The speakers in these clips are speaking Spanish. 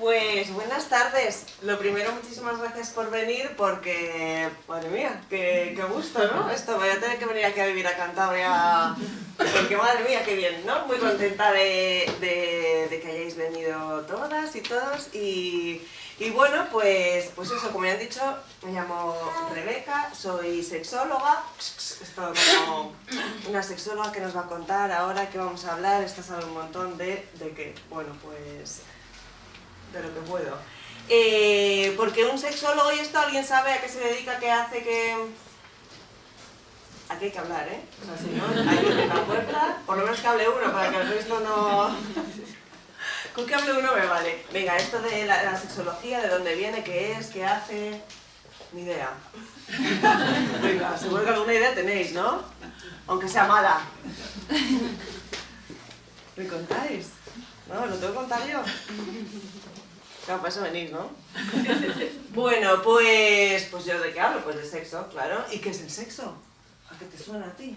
Pues buenas tardes. Lo primero, muchísimas gracias por venir porque, madre mía, qué, qué gusto, ¿no? Esto, voy a tener que venir aquí a vivir a Cantabria porque, madre mía, qué bien, ¿no? Muy contenta de, de, que hayáis venido todas y todos y, y bueno, pues, pues eso, como ya han dicho, me llamo Rebeca, soy sexóloga, es todo como una sexóloga que nos va a contar ahora qué vamos a hablar, esta sabe un montón de, de qué, bueno, pues de lo que puedo. Eh, porque un sexólogo y esto, ¿alguien sabe a qué se dedica, qué hace, qué...? Aquí hay que hablar, ¿eh? O sea, si no, hay que la puerta, por lo menos que hable uno para que el resto no... Con que hable uno me vale. Venga, esto de la, la sexología, de dónde viene, qué es, qué hace... Ni idea. Venga, seguro que alguna idea tenéis, ¿no? Aunque sea mala. ¿Me contáis? ¿No? ¿Lo tengo que contar yo? Claro, para eso venís, ¿no? bueno, pues, pues yo de qué hablo, pues de sexo, claro. ¿Y qué es el sexo? ¿A qué te suena a ti?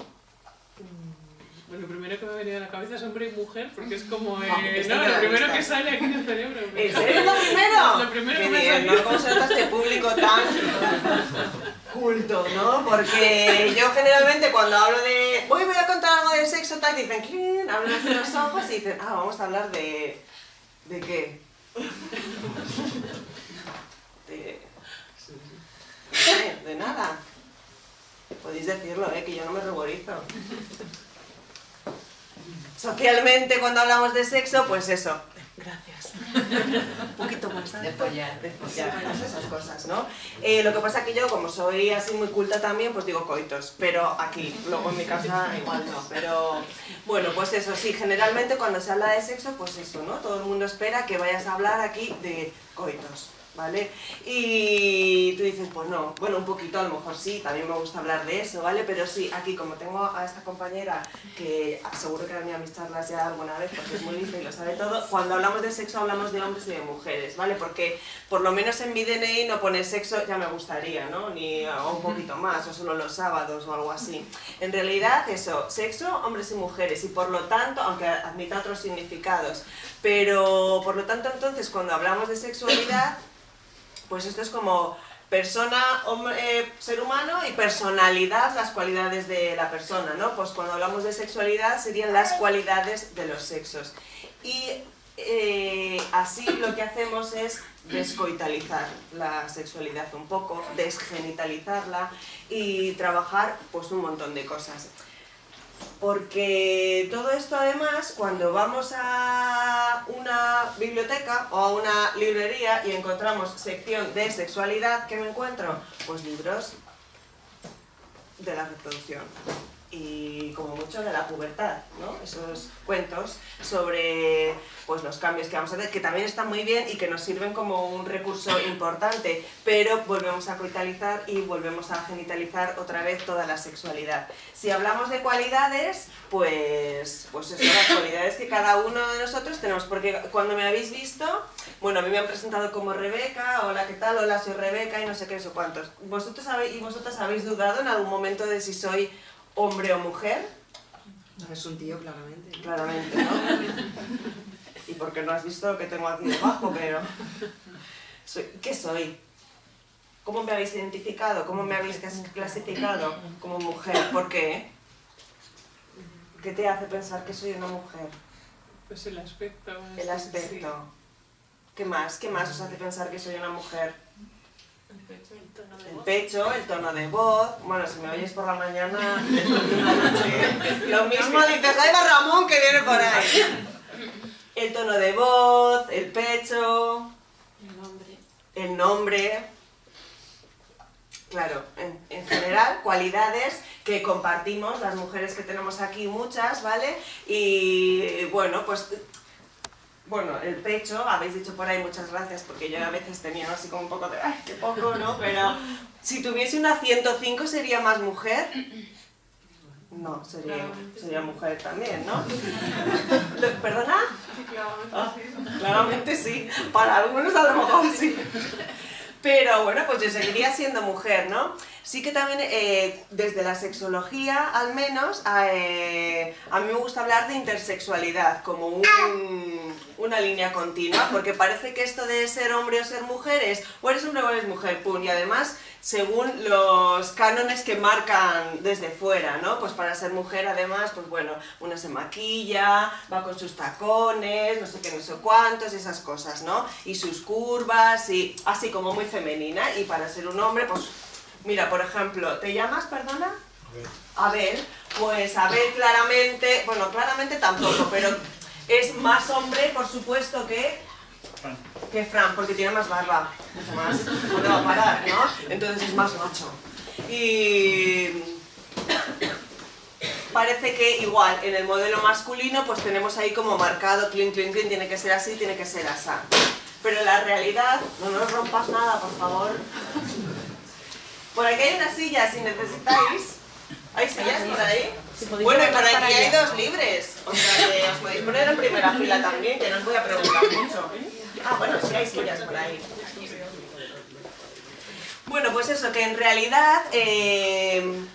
Bueno, lo primero que me ha venido a la cabeza es hombre y mujer, porque es como eh, no, en la lo primero que sale aquí en el cerebro. ¿En serio lo primero? Lo primero que me salió. ¿no? ¿Cómo se nota este público tan culto, no? Porque yo generalmente cuando hablo de hoy voy a contar algo de sexo, tal, dicen, abren así los ojos y dicen, ah, vamos a hablar de... ¿De qué? De... De, nada. Podéis decirlo, ¿eh? Que yo no me ruborizo. Socialmente, cuando hablamos de sexo, pues eso. Gracias. Un poquito más. De follar. De follar, pues esas cosas, ¿no? Eh, lo que pasa que yo, como soy así muy culta también, pues digo coitos. Pero aquí, luego en mi casa igual no. Pero bueno, pues eso, sí, generalmente cuando se habla de sexo, pues eso, ¿no? Todo el mundo espera que vayas a hablar aquí de coitos. ¿Vale? Y tú dices, pues no, bueno, un poquito a lo mejor sí, también me gusta hablar de eso, ¿vale? Pero sí, aquí como tengo a esta compañera que seguro que ha venido a mis charlas ya alguna vez porque es muy lista y lo sabe todo, cuando hablamos de sexo hablamos de hombres y de mujeres, ¿vale? Porque por lo menos en mi DNI no pone sexo, ya me gustaría, ¿no? Ni o un poquito más, o solo los sábados o algo así. En realidad eso, sexo, hombres y mujeres, y por lo tanto, aunque admita otros significados, pero por lo tanto entonces cuando hablamos de sexualidad, pues esto es como persona, hombre, eh, ser humano y personalidad, las cualidades de la persona, ¿no? Pues cuando hablamos de sexualidad serían las cualidades de los sexos. Y eh, así lo que hacemos es descoitalizar la sexualidad un poco, desgenitalizarla y trabajar pues un montón de cosas. Porque todo esto además, cuando vamos a una biblioteca o a una librería y encontramos sección de sexualidad, ¿qué me encuentro? Pues libros de la reproducción y como mucho de la pubertad, ¿no? Esos cuentos sobre pues, los cambios que vamos a hacer, que también están muy bien y que nos sirven como un recurso importante, pero volvemos a coitalizar y volvemos a genitalizar otra vez toda la sexualidad. Si hablamos de cualidades, pues, pues eso, las cualidades que cada uno de nosotros tenemos, porque cuando me habéis visto, bueno, a mí me han presentado como Rebeca, hola, ¿qué tal? Hola, soy Rebeca y no sé qué, sé cuántos. ¿Vosotros habéis, y vosotras habéis dudado en algún momento de si soy hombre o mujer? Es un tío, claramente. ¿no? Claramente, ¿no? Y porque no has visto lo que tengo aquí debajo, pero... Soy- ¿Qué soy? ¿Cómo me habéis identificado? ¿Cómo me habéis clas- clasificado como mujer? ¿Por qué? ¿Qué te hace pensar que soy una mujer? Pues el aspecto. El aspecto. ¿Qué más? ¿Qué más os hace pensar que soy una mujer? El pecho. El tono de voz. Bueno, si me oyes por la mañana, noche, lo mismo dices, ahí va Ramón que viene por ahí. El tono de voz, el pecho, El nombre. el nombre. Claro, en general, cualidades que compartimos las mujeres que tenemos aquí, muchas, ¿vale? Y bueno, pues. Bueno, el pecho, habéis dicho por ahí muchas gracias, porque yo a veces tenía así como un poco de, ¡ay, qué poco, ¿no? Pero si tuviese una 105, ¿sería más mujer? No, sería, sería mujer también, ¿no? ¿Perdona? Sí, claramente Ah, sí. claramente sí, para algunos a lo mejor sí. Pero bueno, pues yo seguiría siendo mujer, ¿no? Sí que también eh, desde la sexología, al menos, eh, a mí me gusta hablar de intersexualidad como una línea continua, porque parece que esto de ser hombre o ser mujer es o eres hombre o eres mujer, pum, y además según los cánones que marcan desde fuera, ¿no? Pues para ser mujer además, pues bueno, una se maquilla, va con sus tacones, no sé qué, no sé cuántos, esas cosas, ¿no? Y sus curvas, y así como muy femenina, y para ser un hombre, pues Mira, por ejemplo, ¿te llamas, perdona? Abel. Pues Abel claramente, bueno, claramente tampoco, pero es más hombre, por supuesto, que Fran. que Fran, porque tiene más barba, mucho más, no va a parar, ¿no? Entonces es más macho. Y parece que igual, en el modelo masculino, pues tenemos ahí como marcado, clean, clean, clean, tiene que ser así, tiene que ser así. Pero en la realidad, no nos rompas nada, por favor. Por aquí hay una silla, si necesitáis. ¿Hay sillas por ahí? Bueno, y por aquí hay dos libres. O sea, que os podéis poner en primera fila también, que no os voy a preguntar mucho. Ah, bueno, sí hay sillas por ahí. Bueno, pues eso, que en realidad eh,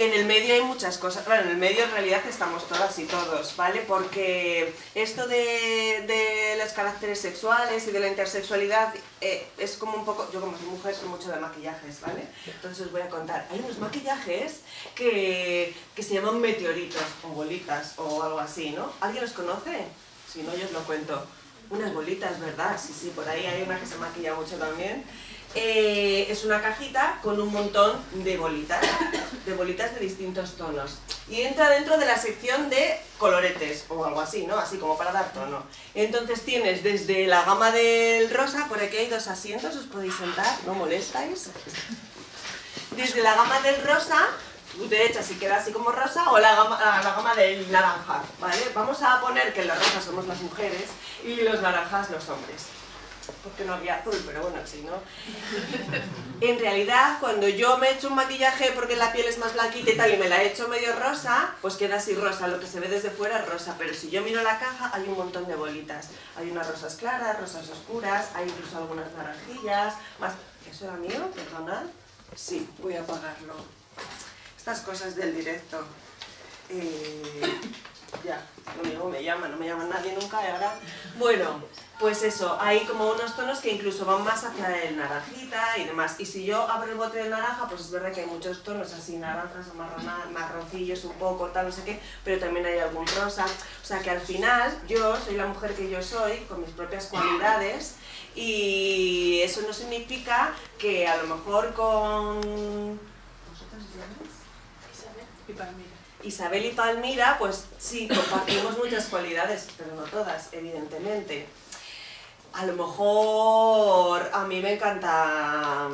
en el medio hay muchas cosas, claro, en el medio en realidad estamos todas y todos, ¿vale? Porque esto de, los caracteres sexuales y de la intersexualidad eh, es como un poco, yo como soy mujer soy mucho de maquillajes, ¿vale? Entonces os voy a contar, hay unos maquillajes que, que se llaman meteoritos o bolitas o algo así, ¿no? ¿Alguien los conoce? Si no, yo os lo cuento. Unas bolitas, ¿verdad? Sí, sí, por ahí hay una que se maquilla mucho también. Eh, es una cajita con un montón de bolitas, de bolitas de distintos tonos. Y entra dentro de la sección de coloretes, o algo así, ¿no? Así como para dar tono. Entonces tienes desde la gama del rosa, por aquí hay dos asientos, os podéis sentar, no molestáis. Desde la gama del rosa, derecha si queda así como rosa, o la gama, la del naranja, ¿vale? Vamos a poner que los rosas somos las mujeres y los naranjas los hombres porque no había azul, pero bueno, sí, ¿no? En realidad, cuando yo me echo un maquillaje porque la piel es más blanquita y tal, y me la echo medio rosa, pues queda así rosa, lo que se ve desde fuera es rosa, pero si yo miro la caja, hay un montón de bolitas. Hay unas rosas claras, rosas oscuras, hay incluso algunas naranjillas, más... ¿Eso era mío? Perdonad. Sí, voy a apagarlo. Estas cosas del directo. Eh, ya, mismo me llama, no me llama nadie nunca, y ahora... Bueno, pues eso, hay como unos tonos que incluso van más hacia el naranjita y demás. Y si yo abro el bote de naranja, pues es verdad que hay muchos tonos así, naranjas, marroncillos un poco, tal, no sé qué, pero también hay algún rosa. O sea que al final, yo soy la mujer que yo soy, con mis propias cualidades, y eso no significa que a lo mejor con... ¿Vosotros Isabel y Palmira. Isabel y Palmira, pues sí, compartimos muchas cualidades, pero no todas, evidentemente a lo mejor a mí me encanta,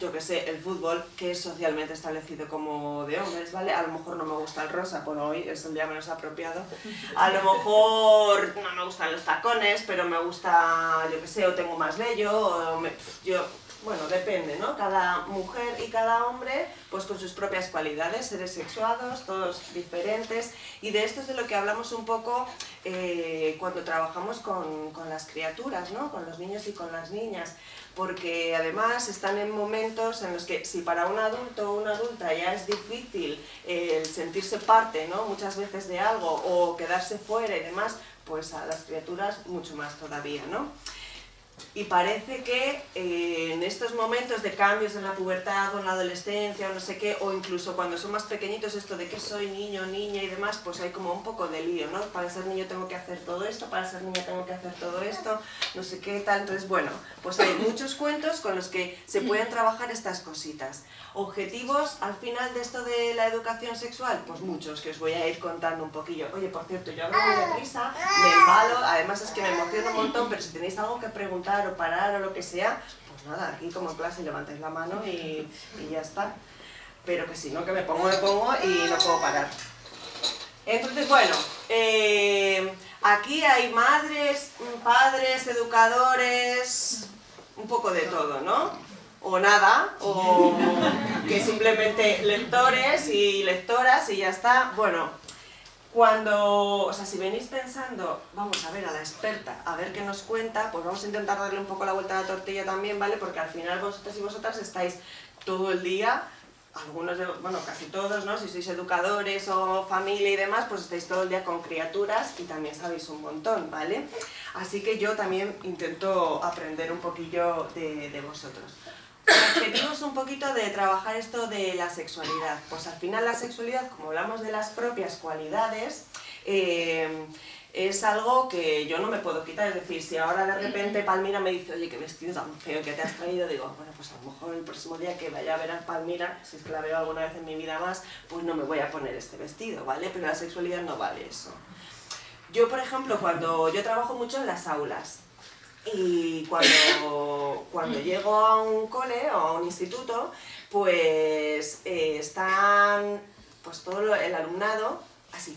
yo que sé, el fútbol, que es socialmente establecido como de hombres, ¿vale? A lo mejor no me gusta el rosa, por hoy es el día menos apropiado. A lo mejor no me gustan los tacones, pero me gusta, yo que sé, o tengo más vello, o yo bueno, depende, ¿no? Cada mujer y cada hombre, pues con sus propias cualidades, seres sexuados, todos diferentes, y de esto es de lo que hablamos un poco eh, cuando trabajamos con, las criaturas, ¿no? Con los niños y con las niñas, porque además están en momentos en los que si para un adulto o una adulta ya es difícil el sentirse parte, ¿no? Muchas veces de algo, o quedarse fuera y demás, pues a las criaturas mucho más todavía, ¿no? Y parece que eh, en estos momentos de cambios en la pubertad o en la adolescencia o no sé qué, o incluso cuando son más pequeñitos, esto de que soy niño, niña y demás, pues hay como un poco de lío, ¿no? Para ser niño tengo que hacer todo esto, para ser niña tengo que hacer todo esto, no sé qué tal, entonces bueno, pues hay muchos cuentos con los que se pueden trabajar estas cositas. Objetivos al final de esto de la educación sexual, pues muchos, que os voy a ir contando un poquillo. Oye, por cierto, yo hablo muy deprisa, me embalo, además es que me emociono un montón, pero si tenéis algo que preguntar o parar o lo que sea, pues nada, aquí como clase levantáis la mano y, ya está. Pero que si no, que me pongo, me pongo y no puedo parar. Entonces, bueno, eh, aquí hay madres, padres, educadores, un poco de todo, ¿no? O nada, o que simplemente lectores y lectoras y ya está. Bueno, Cuando, o sea, si venís pensando, vamos a ver a la experta, a ver qué nos cuenta, pues vamos a intentar darle un poco la vuelta a la tortilla también, ¿vale? Porque al final vosotros y vosotras estáis todo el día, algunos, de, bueno, casi todos, ¿no? Si sois educadores o familia y demás, pues estáis todo el día con criaturas y también sabéis un montón, ¿vale? Así que yo también intento aprender un poquillo de, de vosotros. El objetivo es un poquito de trabajar esto de la sexualidad. Pues al final la sexualidad, como hablamos de las propias cualidades, eh, es algo que yo no me puedo quitar. Es decir, si ahora de repente Palmira me dice, oye, qué vestido tan feo que te has traído, digo, bueno, pues a lo mejor el próximo día que vaya a ver a Palmira, si es que la veo alguna vez en mi vida más, pues no me voy a poner este vestido, ¿vale? Pero la sexualidad no vale eso. Yo, por ejemplo, cuando yo trabajo mucho en las aulas, y cuando, cuando llego a un cole o a un instituto, pues eh, están pues todo el alumnado así,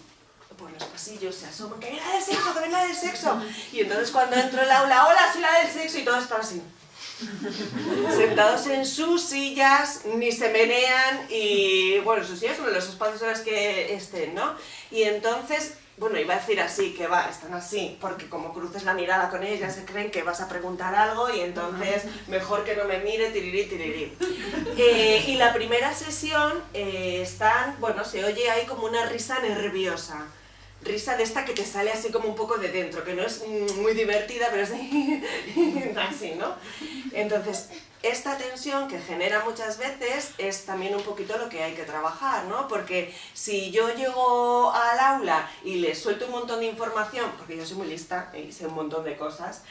por los pasillos, se asoman, que venga del sexo, que venga del sexo. Y entonces cuando entro en el aula, hola, soy la del sexo, y todos están así. Sentados en sus sillas, ni se menean, y bueno, sus sillas son los espacios en los que estén, ¿no? Y entonces bueno, iba a decir así, que va, están así, porque como cruces la mirada con ellos ya se creen que vas a preguntar algo y entonces mejor que no me mire, tirirí, tirirí. Eh, y la primera sesión eh, están, bueno, se oye ahí como una risa nerviosa. Risa de esta que te sale así como un poco de dentro, que no es muy divertida, pero es así, ¿no? Entonces, esta tensión que genera muchas veces es también un poquito lo que hay que trabajar, ¿no? Porque si yo llego al aula y les suelto un montón de información, porque yo soy muy lista y sé un montón de cosas,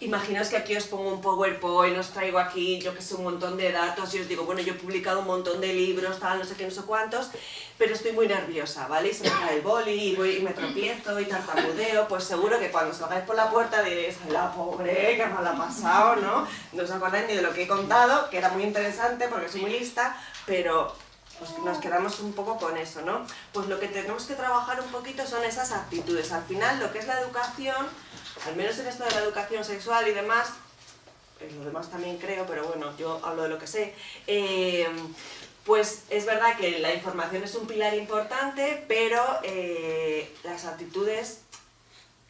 Imaginaos que aquí os pongo un PowerPoint, os traigo aquí, yo que sé, un montón de datos y os digo, bueno, yo he publicado un montón de libros, tal, no sé qué, no sé cuántos, pero estoy muy nerviosa, ¿vale? Y se me cae el boli y, voy, y me tropiezo y tartamudeo, pues seguro que cuando salgáis por la puerta diréis, la pobre, que mal ha pasado, ¿no? No os acordáis ni de lo que he contado, que era muy interesante porque soy muy lista, pero pues nos quedamos un poco con eso, ¿no? Pues lo que tenemos que trabajar un poquito son esas actitudes. Al final, lo que es la educación al menos en esto de la educación sexual y demás, en lo demás también creo, pero bueno, yo hablo de lo que sé, eh, pues es verdad que la información es un pilar importante, pero eh, las actitudes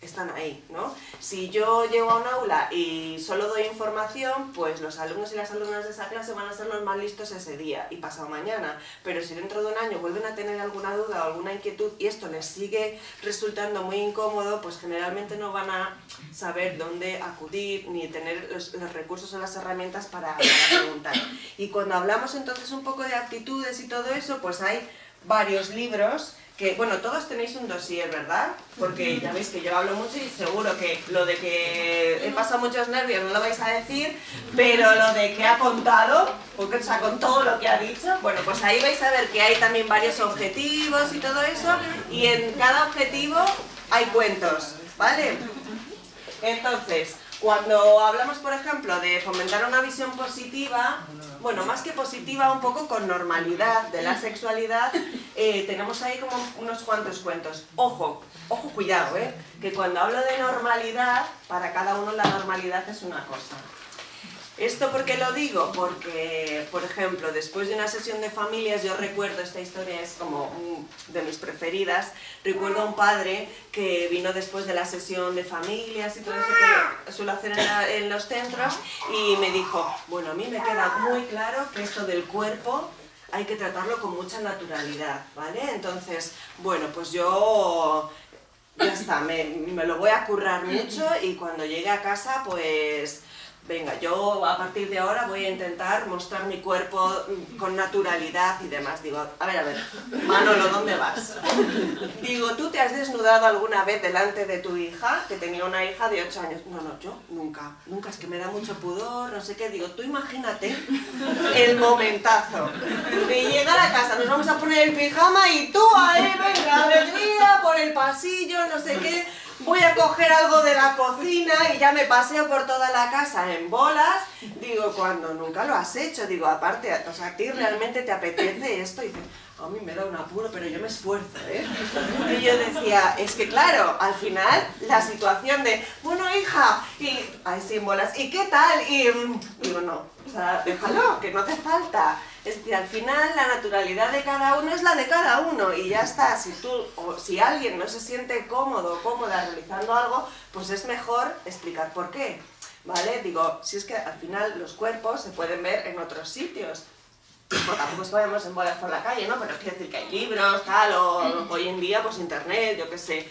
están ahí, ¿no? Si yo llego a un aula y solo doy información, pues los alumnos y las alumnas de esa clase van a ser los más listos ese día y pasado mañana. Pero si dentro de un año vuelven a tener alguna duda o alguna inquietud y esto les sigue resultando muy incómodo, pues generalmente no van a saber dónde acudir ni tener los, recursos o las herramientas para, para preguntar. Y cuando hablamos entonces un poco de actitudes y todo eso, pues hay varios libros que, bueno, todos tenéis un dossier, ¿verdad? Porque ya veis que yo hablo mucho y seguro que lo de que he pasado muchos nervios no lo vais a decir, pero lo de que ha contado, porque, o sea, con todo lo que ha dicho, bueno, pues ahí vais a ver que hay también varios objetivos y todo eso, y en cada objetivo hay cuentos, ¿vale? Entonces, cuando hablamos, por ejemplo, de fomentar una visión positiva, bueno, más que positiva, un poco con normalidad de la sexualidad, eh, tenemos ahí como unos cuantos cuentos. Ojo, ojo, cuidado, ¿eh? Que cuando hablo de normalidad, para cada uno la normalidad es una cosa. ¿Esto por qué lo digo? Porque, por ejemplo, después de una sesión de familias, yo recuerdo, esta historia es como de mis preferidas, recuerdo a un padre que vino después de la sesión de familias y todo eso que suelo hacer en, los centros y me dijo, bueno, a mí me queda muy claro que esto del cuerpo hay que tratarlo con mucha naturalidad, ¿vale? Entonces, bueno, pues yo ya está, me, me, lo voy a currar mucho y cuando llegue a casa pues venga, yo a partir de ahora voy a intentar mostrar mi cuerpo con naturalidad y demás. Digo, a ver, a ver, Manolo, ¿dónde vas? Digo, ¿tú te has desnudado alguna vez delante de tu hija? Que tenía una hija de 8 años. No, no, yo nunca, nunca, es que me da mucho pudor, no sé qué. Digo, tú imagínate el momentazo de llegar a casa, nos vamos a poner el pijama y tú ahí, venga, alegría, por el pasillo, no sé qué voy a coger algo de la cocina y ya me paseo por toda la casa en bolas. Digo, cuando nunca lo has hecho, digo, aparte, o sea, a ti realmente te apetece esto y dices, a mí me da un apuro, pero yo me esfuerzo, ¿eh? Y yo decía, es que claro, al final la situación de, bueno, hija, y hay símbolos, ¿y qué tal? Y mm, digo, no, o sea, déjalo, que no hace falta. Es decir, al final la naturalidad de cada uno es la de cada uno y ya está. Si tú o si alguien no se siente cómodo o cómoda realizando algo, pues es mejor explicar por qué. ¿Vale? Digo, si es que al final los cuerpos se pueden ver en otros sitios. Pues tampoco vayamos en bolas por la calle, ¿no? Pero quiero decir que hay libros, tal, o hoy en día pues internet, yo qué sé.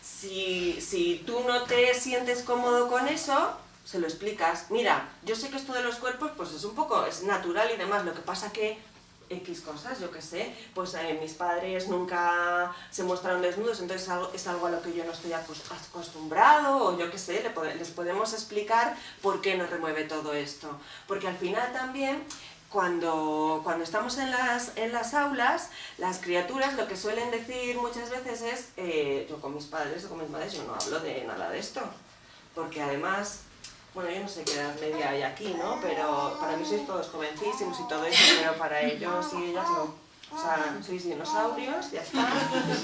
Si, si tú no te sientes cómodo con eso, se lo explicas. Mira, yo sé que esto de los cuerpos pues es un poco, es natural y demás, lo que pasa que X cosas, yo qué sé, pues eh, mis padres nunca se muestran desnudos, entonces es algo, es algo a lo que yo no estoy acostumbrado, o yo qué sé, les podemos explicar por qué nos remueve todo esto. Porque al final también cuando, cuando estamos en las, en las aulas, las criaturas lo que suelen decir muchas veces es, eh, yo con mis padres o con mis madres yo no hablo de nada de esto, porque además, bueno, yo no sé qué edad media hay aquí, ¿no? Pero para mí sois todos jovencísimos y todo eso, pero para ellos y ellas no. O sea, sois dinosaurios, ya está.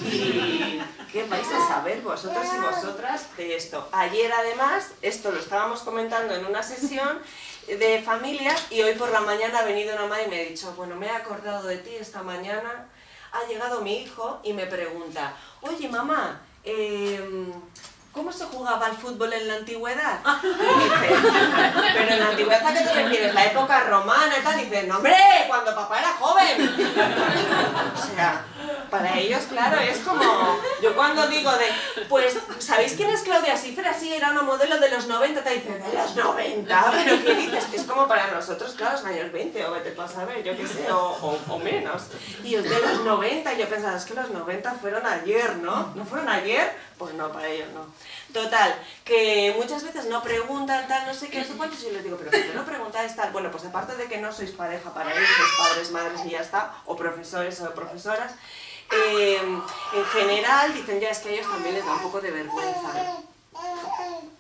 ¿Y qué vais a saber vosotros y vosotras de esto? Ayer además, esto lo estábamos comentando en una sesión, de familia y hoy por la mañana ha venido una madre y me ha dicho, bueno, me he acordado de ti esta mañana, ha llegado mi hijo y me pregunta, oye mamá, eh, ¿cómo se jugaba al fútbol en la antigüedad? dice, pero en la antigüedad, ¿a qué te refieres? ¿La época romana y tal? dice, no hombre, cuando papá era joven. o sea, para ellos, claro, es como, yo cuando digo de, pues, ¿sabéis quién es Claudia Schiffer? Sí, era una modelo de los 90, te dicen, ¿de los 90? ¿Pero qué dices? Que es como para nosotros, claro, los años 20, o vete tú a saber, yo qué sé, o, o, menos. Y es de los 90, y yo pensaba, es que los 90 fueron ayer, ¿no? ¿No fueron ayer? Pues no, para ellos no. Total, que muchas veces no preguntan tal, no sé qué, no sé cuántos, y les digo, pero ¿por qué no preguntáis tal? Bueno, pues aparte de que no sois pareja para ellos, sois padres, madres y ya está, o profesores o profesoras, eh, en general dicen ya es que a ellos también les da un poco de vergüenza.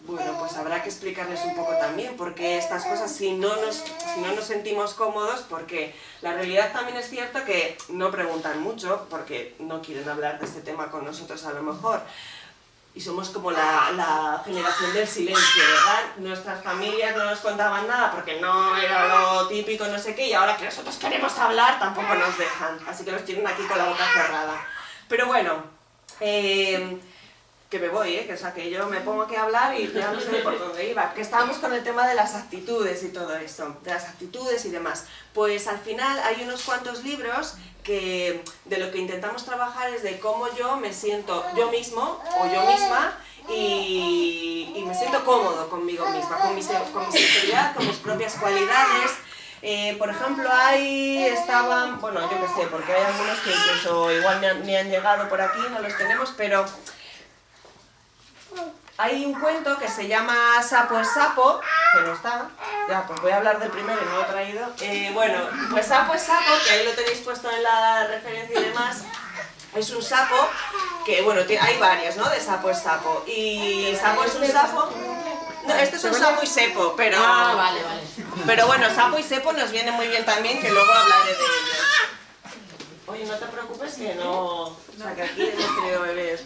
Bueno, pues habrá que explicarles un poco también, porque estas cosas si no, nos, si no nos sentimos cómodos, porque la realidad también es cierto que no preguntan mucho, porque no quieren hablar de este tema con nosotros a lo mejor, y somos como la, la, generación del silencio, ¿verdad? Nuestras familias no nos contaban nada porque no era lo típico, no sé qué, y ahora que nosotros queremos hablar tampoco nos dejan, así que nos tienen aquí con la boca cerrada. Pero bueno, eh, que me voy, ¿eh? que, o sea, que yo me pongo aquí a hablar y ya no sé por dónde iba, que estábamos con el tema de las actitudes y todo eso, de las actitudes y demás. Pues al final hay unos cuantos libros que de lo que intentamos trabajar es de cómo yo me siento yo mismo o yo misma y, me siento cómodo conmigo misma, con mis propias cualidades. Eh, por ejemplo, ahí estaban, bueno, yo qué sé, porque hay algunos que incluso igual me han, me han llegado por aquí, no los tenemos, pero hay un cuento que se llama Sapo es Sapo, que no está, ya, pues voy a hablar del primero y no lo he traído. Eh, bueno, pues Sapo es Sapo, que ahí lo tenéis puesto en la referencia y demás, es un sapo que, bueno, hay varios, ¿no? De Sapo es Sapo. Y Sapo es un sapo... No, este es un sapo y sepo, pero... Ah, vale, vale. Pero bueno, sapo y sepo nos viene muy bien también, que luego hablaré de ellos. Oye, no te preocupes que no... O sea, que aquí hemos tenido bebés.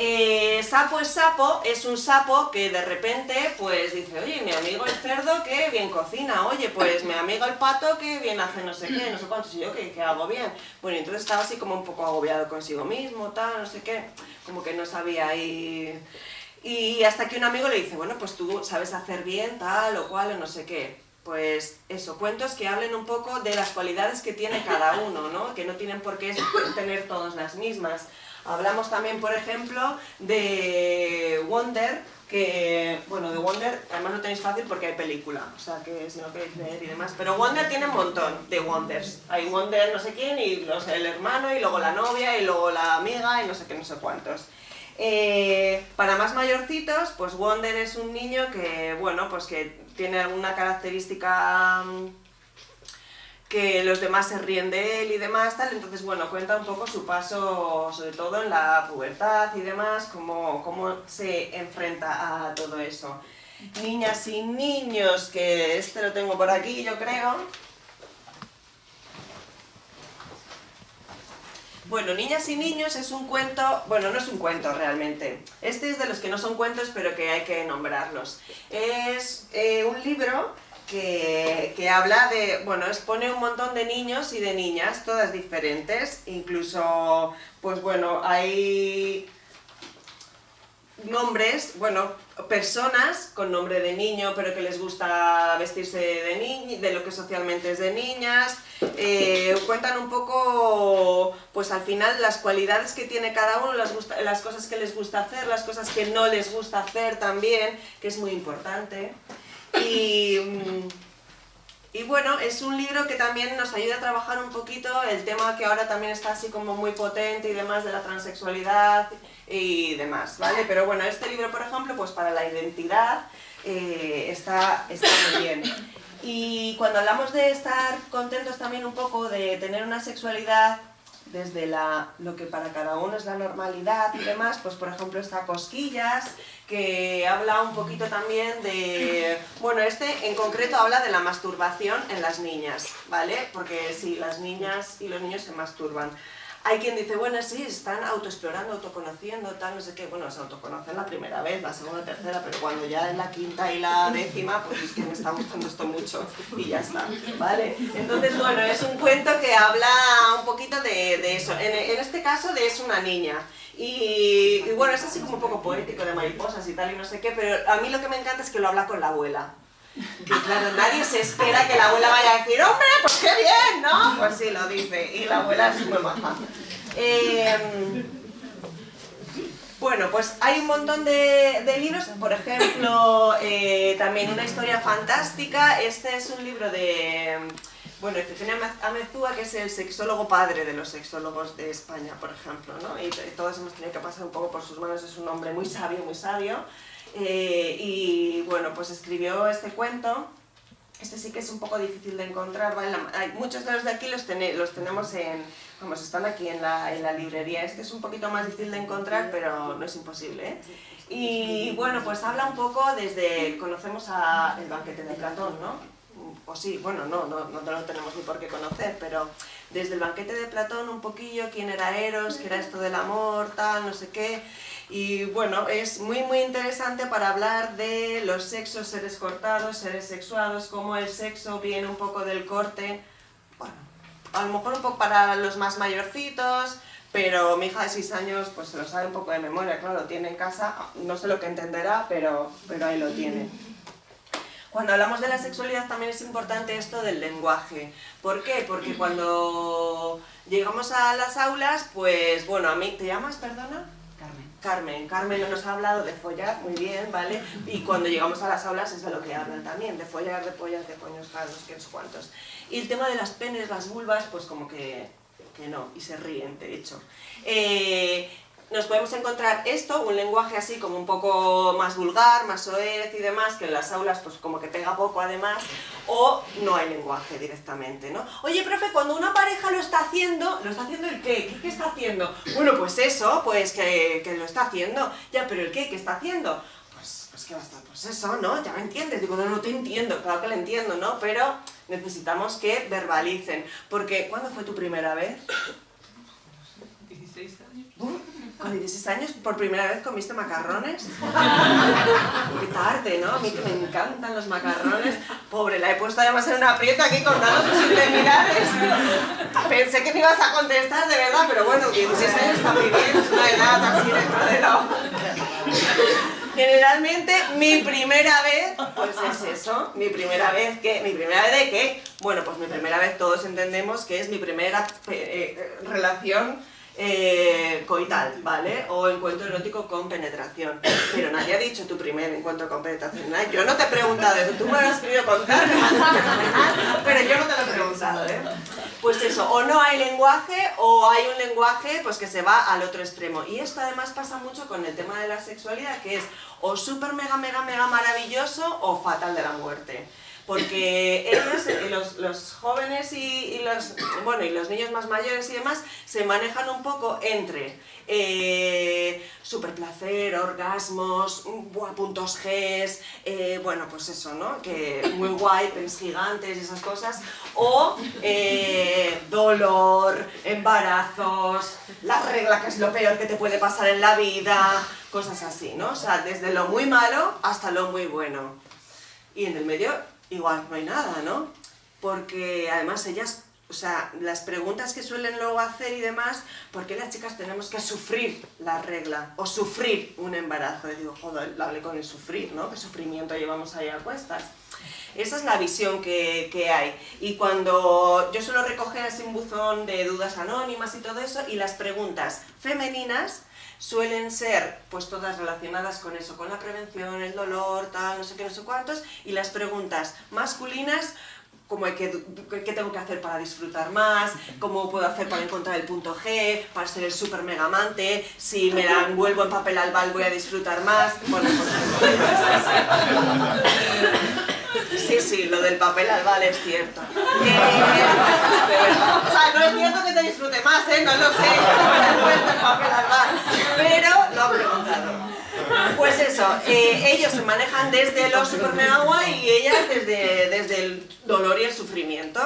Eh, sapo es sapo es un sapo que de repente pues dice, oye, mi amigo el cerdo que bien cocina, oye, pues mi amigo el pato que bien hace no sé qué, no sé cuánto, y yo que, que hago bien. Bueno, entonces estaba así como un poco agobiado consigo mismo, tal, no sé qué, como que no sabía ahí... Y hasta que un amigo le dice, bueno, pues tú sabes hacer bien, tal o cual, o no sé qué. Pues eso, cuentos que hablen un poco de las cualidades que tiene cada uno, ¿no? Que no tienen por qué tener todas las mismas. Hablamos también, por ejemplo, de Wonder, que, bueno, de Wonder, además lo tenéis fácil porque hay película, o sea que si no queréis leer y demás, pero Wonder tiene un montón de Wonders. Hay Wonder no sé quién, y no sé, el hermano, y luego la novia, y luego la amiga, y no sé qué, no sé cuántos. Eh, para más mayorcitos, pues Wonder es un niño que, bueno, pues que tiene alguna característica mm, que los demás se ríen de él y demás, tal, entonces bueno, cuenta un poco su paso, sobre todo en la pubertad y demás, cómo, cómo se enfrenta a todo eso. Niñas y niños, que este lo tengo por aquí yo creo. Bueno, Niñas y Niños es un cuento, bueno, no es un cuento realmente, este es de los que no son cuentos pero que hay que nombrarlos. Es eh, un libro que, habla de, bueno, expone un montón de niños y de niñas, todas diferentes, incluso, pues bueno, hay nombres, bueno, personas con nombre de niño, pero que les gusta vestirse de, niño, de lo que socialmente es de niñas, eh, cuentan un poco, pues al final, las cualidades que tiene cada uno, las cosas que les gusta hacer, las cosas que no les gusta hacer también, que es muy importante. Y, mm, y bueno, es un libro que también nos ayuda a trabajar un poquito el tema que ahora también está así como muy potente y demás de la transexualidad y demás, ¿vale? Pero bueno, este libro, por ejemplo, pues para la identidad eh, está, está muy bien. Y cuando hablamos de estar contentos también un poco de tener una sexualidad desde la, lo que para cada uno es la normalidad y demás, pues por ejemplo está Cosquillas, que habla un poquito también de... Bueno, este en concreto habla de la masturbación en las niñas, ¿vale? Porque sí, las niñas y los niños se masturban. Hay quien dice, bueno, sí, están autoexplorando, autoconociendo, tal, no sé qué. Bueno, se autoconocen la primera vez, la segunda, tercera, pero cuando ya en la quinta y la décima, pues es que me está gustando esto mucho y ya está, ¿vale? Entonces, bueno, es un cuento que habla un poquito de, eso. En, este caso, de es una niña. Y, y, bueno, es así como un poco poético, de mariposas y tal, y no sé qué, pero a mí lo que me encanta es que lo habla con la abuela. Claro, nadie se espera que la abuela vaya a decir, hombre, pues qué bien, ¿no? Pues sí, lo dice, y la abuela es muy maja. Em, bueno, pues hay un montón de, libros, por ejemplo, eh, también una historia fantástica, este es un libro de, bueno, Efigenia Amezúa, que es el sexólogo padre de los sexólogos de España, por ejemplo, ¿no? Y todos hemos tenido que pasar un poco por sus manos, es un hombre muy sabio, muy sabio, eh, y bueno, pues escribió este cuento. Este sí que es un poco difícil de encontrar, Hay, muchos de los de aquí los, los tenemos en, vamos, están aquí en la, en la, librería. Este es un poquito más difícil de encontrar, pero no es imposible. ¿eh? Y bueno, pues habla un poco desde, conocemos a el banquete de Platón, ¿no? O sí, bueno, no, no, no lo tenemos ni por qué conocer, pero desde el banquete de Platón un poquillo, quién era Eros, qué era esto del amor, tal, no sé qué, y bueno, es muy muy interesante para hablar de los sexos, seres cortados, seres sexuados, cómo el sexo viene un poco del corte, bueno, a lo mejor un poco para los más mayorcitos, pero mi hija de 6 años pues se lo sabe un poco de memoria, claro, lo tiene en casa, no sé lo que entenderá, pero, pero ahí lo tiene. Cuando hablamos de la sexualidad también es importante esto del lenguaje. ¿Por qué? Porque cuando llegamos a las aulas, pues bueno, a mí... ¿Te llamas, perdona? Carmen. Carmen nos ha hablado de follar, muy bien, ¿vale? Y cuando llegamos a las aulas es de lo que hablan también, de follar, de pollas, de coños, tal, no sé qué, cuántos. Y el tema de las penes, las vulvas, pues como que, que no, y se ríen, de hecho. Eh, nos podemos encontrar esto, un lenguaje así como un poco más vulgar, más soez y demás, que en las aulas pues como que pega poco además, o no hay lenguaje directamente, ¿no? Oye, profe, cuando una pareja lo está haciendo, ¿lo está haciendo el qué? ¿Qué, está haciendo? Bueno, pues eso, pues que, que, lo está haciendo. Ya, pero ¿el qué? ¿Qué está haciendo? Pues, pues que va a estar, pues eso, ¿no? Ya me entiendes. Digo, no, no te entiendo, claro que lo entiendo, ¿no? Pero necesitamos que verbalicen. Porque, ¿cuándo fue tu primera vez? 16 años. Con 16 años, por primera vez comiste macarrones. Qué tarde, ¿no? A mí que me encantan los macarrones. Pobre, la he puesto además en una aprieta aquí contando sus indemnidades. Pensé que me ibas a contestar, de verdad, pero bueno, 16 años está muy bien, es una edad así dentro de lo... Generalmente, mi primera vez, pues es eso, mi primera vez, ¿qué? ¿Mi primera vez de qué? Bueno, pues mi primera vez todos entendemos que es mi primera eh, eh, relación eh, coital, ¿vale? O encuentro erótico con penetración. Pero nadie ha dicho tu primer encuentro con penetración. Yo no te he preguntado eso, tú me lo has querido contar, pero yo no te lo he preguntado, ¿eh? Pues eso, o no hay lenguaje o hay un lenguaje pues que se va al otro extremo. Y esto además pasa mucho con el tema de la sexualidad, que es o súper mega mega mega maravilloso o fatal de la muerte porque ellos, eh, los, los jóvenes y, los, bueno, y los niños más mayores y demás, se manejan un poco entre eh, superplacer, orgasmos, puntos G, eh, bueno, pues eso, ¿no? Que muy guay, pens gigantes y esas cosas, o eh, dolor, embarazos, la regla que es lo peor que te puede pasar en la vida, cosas así, ¿no? O sea, desde lo muy malo hasta lo muy bueno. Y en el medio igual no hay nada, ¿no? Porque además ellas, o sea, las preguntas que suelen luego hacer y demás, ¿por qué las chicas tenemos que sufrir la regla o sufrir un embarazo? Y digo, joder, hablé con el sufrir, ¿no? ¿Qué sufrimiento llevamos ahí a cuestas? Esa es la visión que, que, hay. Y cuando yo suelo recoger así un buzón de dudas anónimas y todo eso, y las preguntas femeninas suelen ser pues todas relacionadas con eso, con la prevención, el dolor, tal, no sé qué, no sé cuántos, y las preguntas masculinas como qué, qué tengo que hacer para disfrutar más, cómo puedo hacer para encontrar el punto G, para ser el super mega amante, si me la envuelvo en papel albal voy a disfrutar más, bueno, pues, Sí, sí, lo del papel albal es cierto. o sea, no es cierto que se disfrute más, ¿eh? No lo sé, no me el papel albal, pero lo han preguntado. Pues eso, eh, ellos se manejan desde lo super mega guay y ellas desde, desde el dolor y el sufrimiento.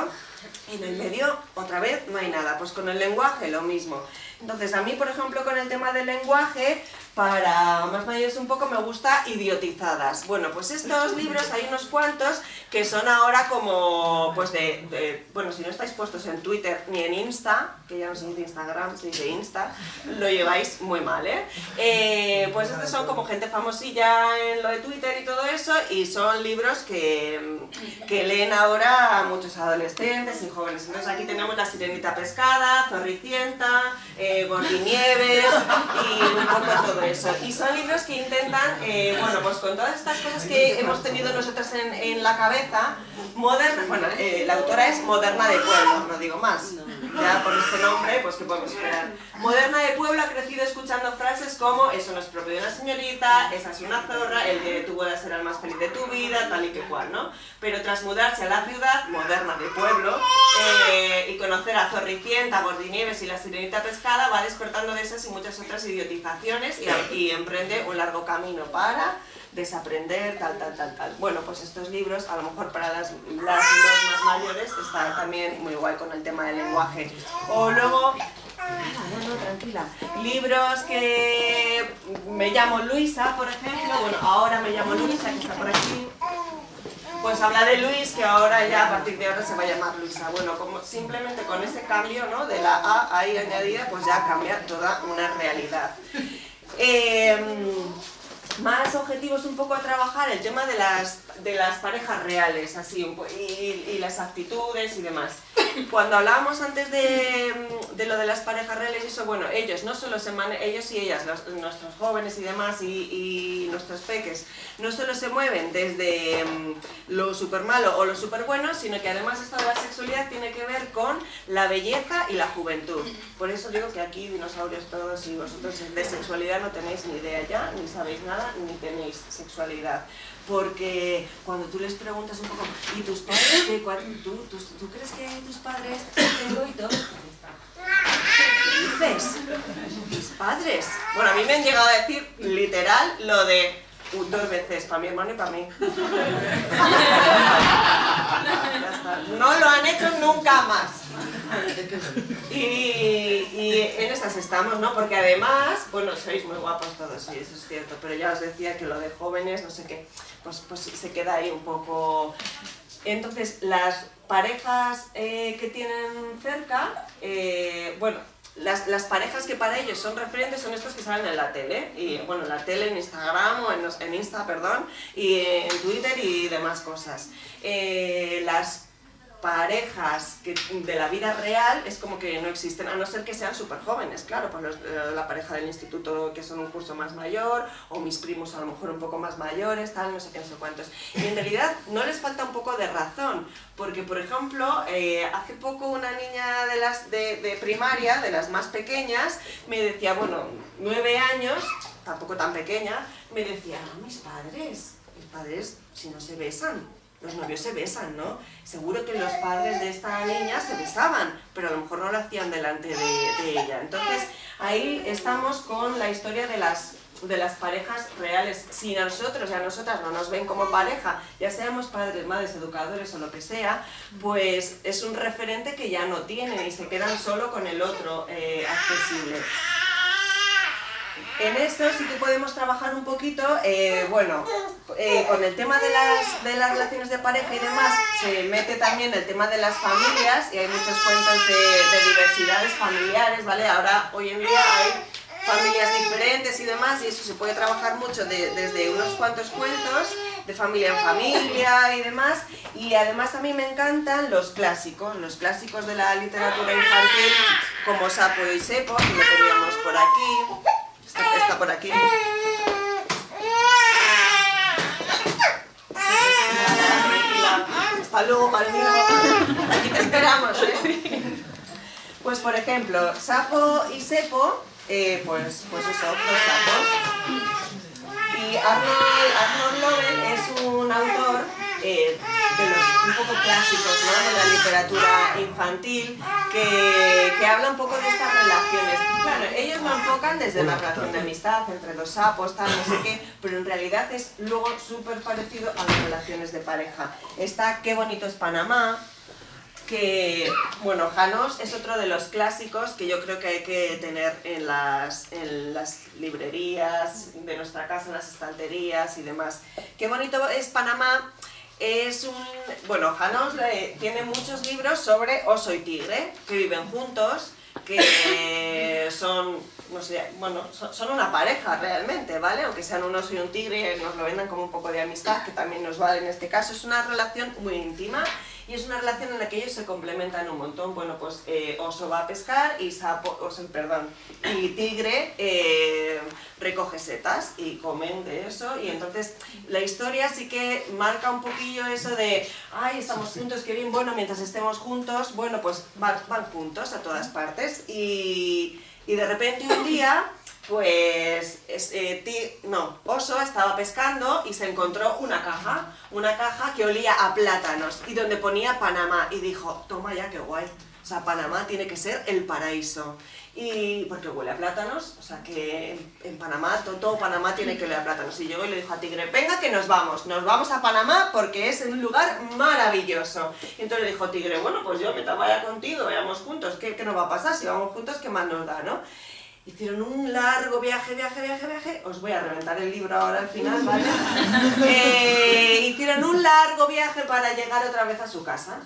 En el medio, otra vez, no hay nada. Pues con el lenguaje, lo mismo. Entonces, a mí, por ejemplo, con el tema del lenguaje, para más mayores un poco me gusta idiotizadas. Bueno, pues estos libros hay unos cuantos que son ahora como, pues de, bueno, si no estáis puestos en Twitter ni en Insta, que ya no se dice Instagram, se dice Insta, lo lleváis muy mal, ¿eh? eh pues estos son como gente famosilla en lo de Twitter y todo eso, y son libros que, que leen ahora muchos adolescentes y jóvenes. Entonces aquí tenemos La Sirenita Pescada, Zorricienta, eh, Gordinieves y un poco todo eso. Y son libros que intentan, eh, bueno, pues con todas estas cosas que hemos tenido nosotros en, en la cabeza, moderna, bueno, eh, la autora es Moderna de Pueblo, no digo más. Ya por este nombre, pues que podemos esperar. Moderna de Pueblo ha crecido escuchando frases como eso no es propio de una señorita, esa es una zorra, el de tu boda será el más feliz de tu vida, tal y que cual, ¿no? Pero tras mudarse a la ciudad, Moderna de Pueblo, eh, y conocer a Zorricienta, Gordinieves y la Sirenita Pescada, va despertando de esas y muchas otras idiotizaciones y y emprende un largo camino para desaprender, tal, tal, tal, tal. Bueno, pues estos libros, a lo mejor para las, las más mayores, está también muy guay con el tema del lenguaje. O luego, no, no, tranquila, libros que me llamo Luisa, por ejemplo, bueno, ahora me llamo Luisa, que está por aquí, pues habla de Luis, que ahora ya a partir de ahora se va a llamar Luisa. Bueno, simplemente con ese cambio, ¿no? De la A ahí añadida, pues ya cambia toda una realidad. Em, más objetivos un poco a trabajar el tema de las, de las parejas reales así y, y las actitudes y demás. Cuando hablábamos antes de, de, lo de las parejas reales, eso, bueno, ellos no solo se ellos y ellas, nuestros jóvenes y demás, y, nuestros peques, no solo se mueven desde mm, lo súper malo o lo súper bueno, sino que además esto de la sexualidad tiene que ver con la belleza y la juventud. Por eso digo que aquí dinosaurios todos y vosotros de sexualidad no tenéis ni idea ya, ni sabéis nada, ni tenéis sexualidad porque cuando tú les preguntas un poco, ¿y tus padres qué? ¿Tú, tú, tú crees que tus padres tienen todo? ¿Qué dices? Mis padres. Bueno, a mí me han llegado a decir literal lo de dos veces, para mi hermano y para mí. No lo han hecho nunca más. Y, y, en esas estamos, ¿no? Porque además, bueno, sois muy guapos todos, sí, eso es cierto, pero ya os decía que lo de jóvenes, no sé qué, pues, pues se queda ahí un poco... Entonces, las parejas eh, que tienen cerca, eh, bueno, las, las, parejas que para ellos son referentes son estas que salen en la tele, y bueno, en la tele, en Instagram, o en, en Insta, perdón, y en Twitter y demás cosas. Eh, las parejas de la vida real es como que no existen, a no ser que sean súper jóvenes, claro, pues eh, la pareja del instituto que son un curso más mayor, o mis primos a lo mejor un poco más mayores, tal, no sé qué, no sé cuántos. Y en realidad no les falta un poco de razón, porque por ejemplo, eh, hace poco una niña de, las de, de primaria, de las más pequeñas, me decía, bueno, nueve años, tampoco tan pequeña, me decía, mis padres, mis padres si no se besan, los novios se besan, ¿no? Seguro que los padres de esta niña se besaban, pero a lo mejor no lo hacían delante de, ella. Entonces, ahí estamos con la historia de las de las parejas reales. Si a nosotros y a nosotras no nos ven como pareja, ya seamos padres, madres, educadores o lo que sea, pues es un referente que ya no tienen y se quedan solo con el otro eh, accesible. En esto sí que podemos trabajar un poquito, eh, bueno, eh, con el tema de las, de las relaciones de pareja y demás, se mete también el tema de las familias y hay muchos cuentos de, de diversidades familiares, ¿vale? Ahora, hoy en día hay familias diferentes y demás, y eso se puede trabajar mucho desde unos cuantos cuentos, de familia en familia y demás, y además a mí me encantan los clásicos, los clásicos de la literatura infantil, como Sapo y Sepo, que lo teníamos por aquí, está, por aquí. Hasta luego, Aquí te esperamos, ¿eh? Pues por ejemplo, Sapo y Sepo eh, pues, pues eso, los sapos. Y Arnold, Arnold Lovell es un autor eh, de los un poco clásicos ¿no? de la literatura infantil que, que, habla un poco de estas relaciones. Claro, ellos lo enfocan desde la relación de amistad entre dos sapos, tal, no sé qué, pero en realidad es luego súper parecido a las relaciones de pareja. Está Qué bonito es Panamá, que, bueno, Janos es otro de los clásicos que yo creo que hay que tener en las, en las librerías de nuestra casa, en las estanterías y demás. Qué bonito es Panamá, es un... Bueno, Janos tiene muchos libros sobre oso y tigre, que viven juntos, que son, no sé, bueno, son, una pareja realmente, ¿vale? Aunque sean un oso y un tigre, nos lo vendan como un poco de amistad, que también nos vale en este caso. Es una relación muy íntima y es una relación en la que ellos se complementan un montón. Bueno, pues eh, oso va a pescar y sapo, oso, perdón, y tigre eh, recoge setas y comen de eso. Y entonces la historia sí que marca un poquillo eso de ay, estamos juntos, qué bien, bueno, mientras estemos juntos, bueno, pues van, juntos a todas partes. Y, y de repente un día pues eh, no, Oso estaba pescando y se encontró una caja, una caja que olía a plátanos y donde ponía Panamá y dijo, toma ya, qué guay, sea, Panamá tiene que ser el paraíso. Y porque huele a plátanos, o sea que en, Panamá, todo, Panamá tiene que oler a plátanos. Y llegó y le dijo a Tigre, venga que nos vamos, nos vamos a Panamá porque es un lugar maravilloso. Y entonces le dijo Tigre, bueno, pues yo me vaya contigo, vayamos juntos, ¿qué, ¿qué nos va a pasar? Si vamos juntos, ¿qué más nos da, no? Hicieron un largo viaje, viaje, viaje, viaje. Os voy a reventar el libro ahora al final, ¿vale? Eh, hicieron un largo viaje para llegar otra vez a su casa.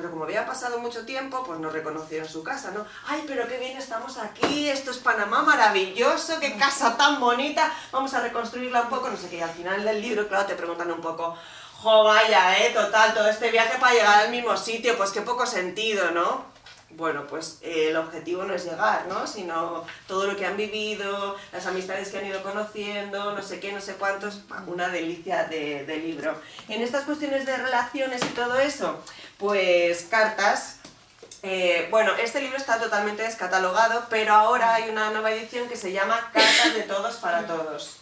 Pero como había pasado mucho tiempo, pues no reconocieron su casa, ¿no? ¡Ay, pero qué bien estamos aquí! Esto es Panamá, maravilloso, qué casa tan bonita, vamos a reconstruirla un poco, no sé qué. Y al final del libro, claro, te preguntan un poco, ¡jo, vaya, eh! Total, todo este viaje para llegar al mismo sitio, pues qué poco sentido, ¿no? bueno, pues eh, el objetivo no es llegar, ¿no? Sino todo lo que han vivido, las amistades que han ido conociendo, no sé qué, no sé cuántos, una delicia de, libro. En estas cuestiones de relaciones y todo eso, pues cartas, eh, bueno, este libro está totalmente descatalogado, pero ahora hay una nueva edición que se llama Cartas de todos para todos.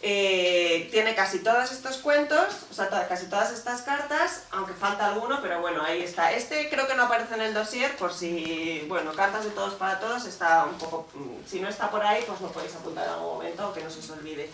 Eh, tiene casi todos estos cuentos, o sea, casi todas estas cartas, aunque falta alguno, pero bueno, ahí está. Este creo que no aparece en el dossier, por si, bueno, cartas de todos para todos, está un poco, mm, si no está por ahí, pues lo podéis apuntar en algún momento, que no se os olvide.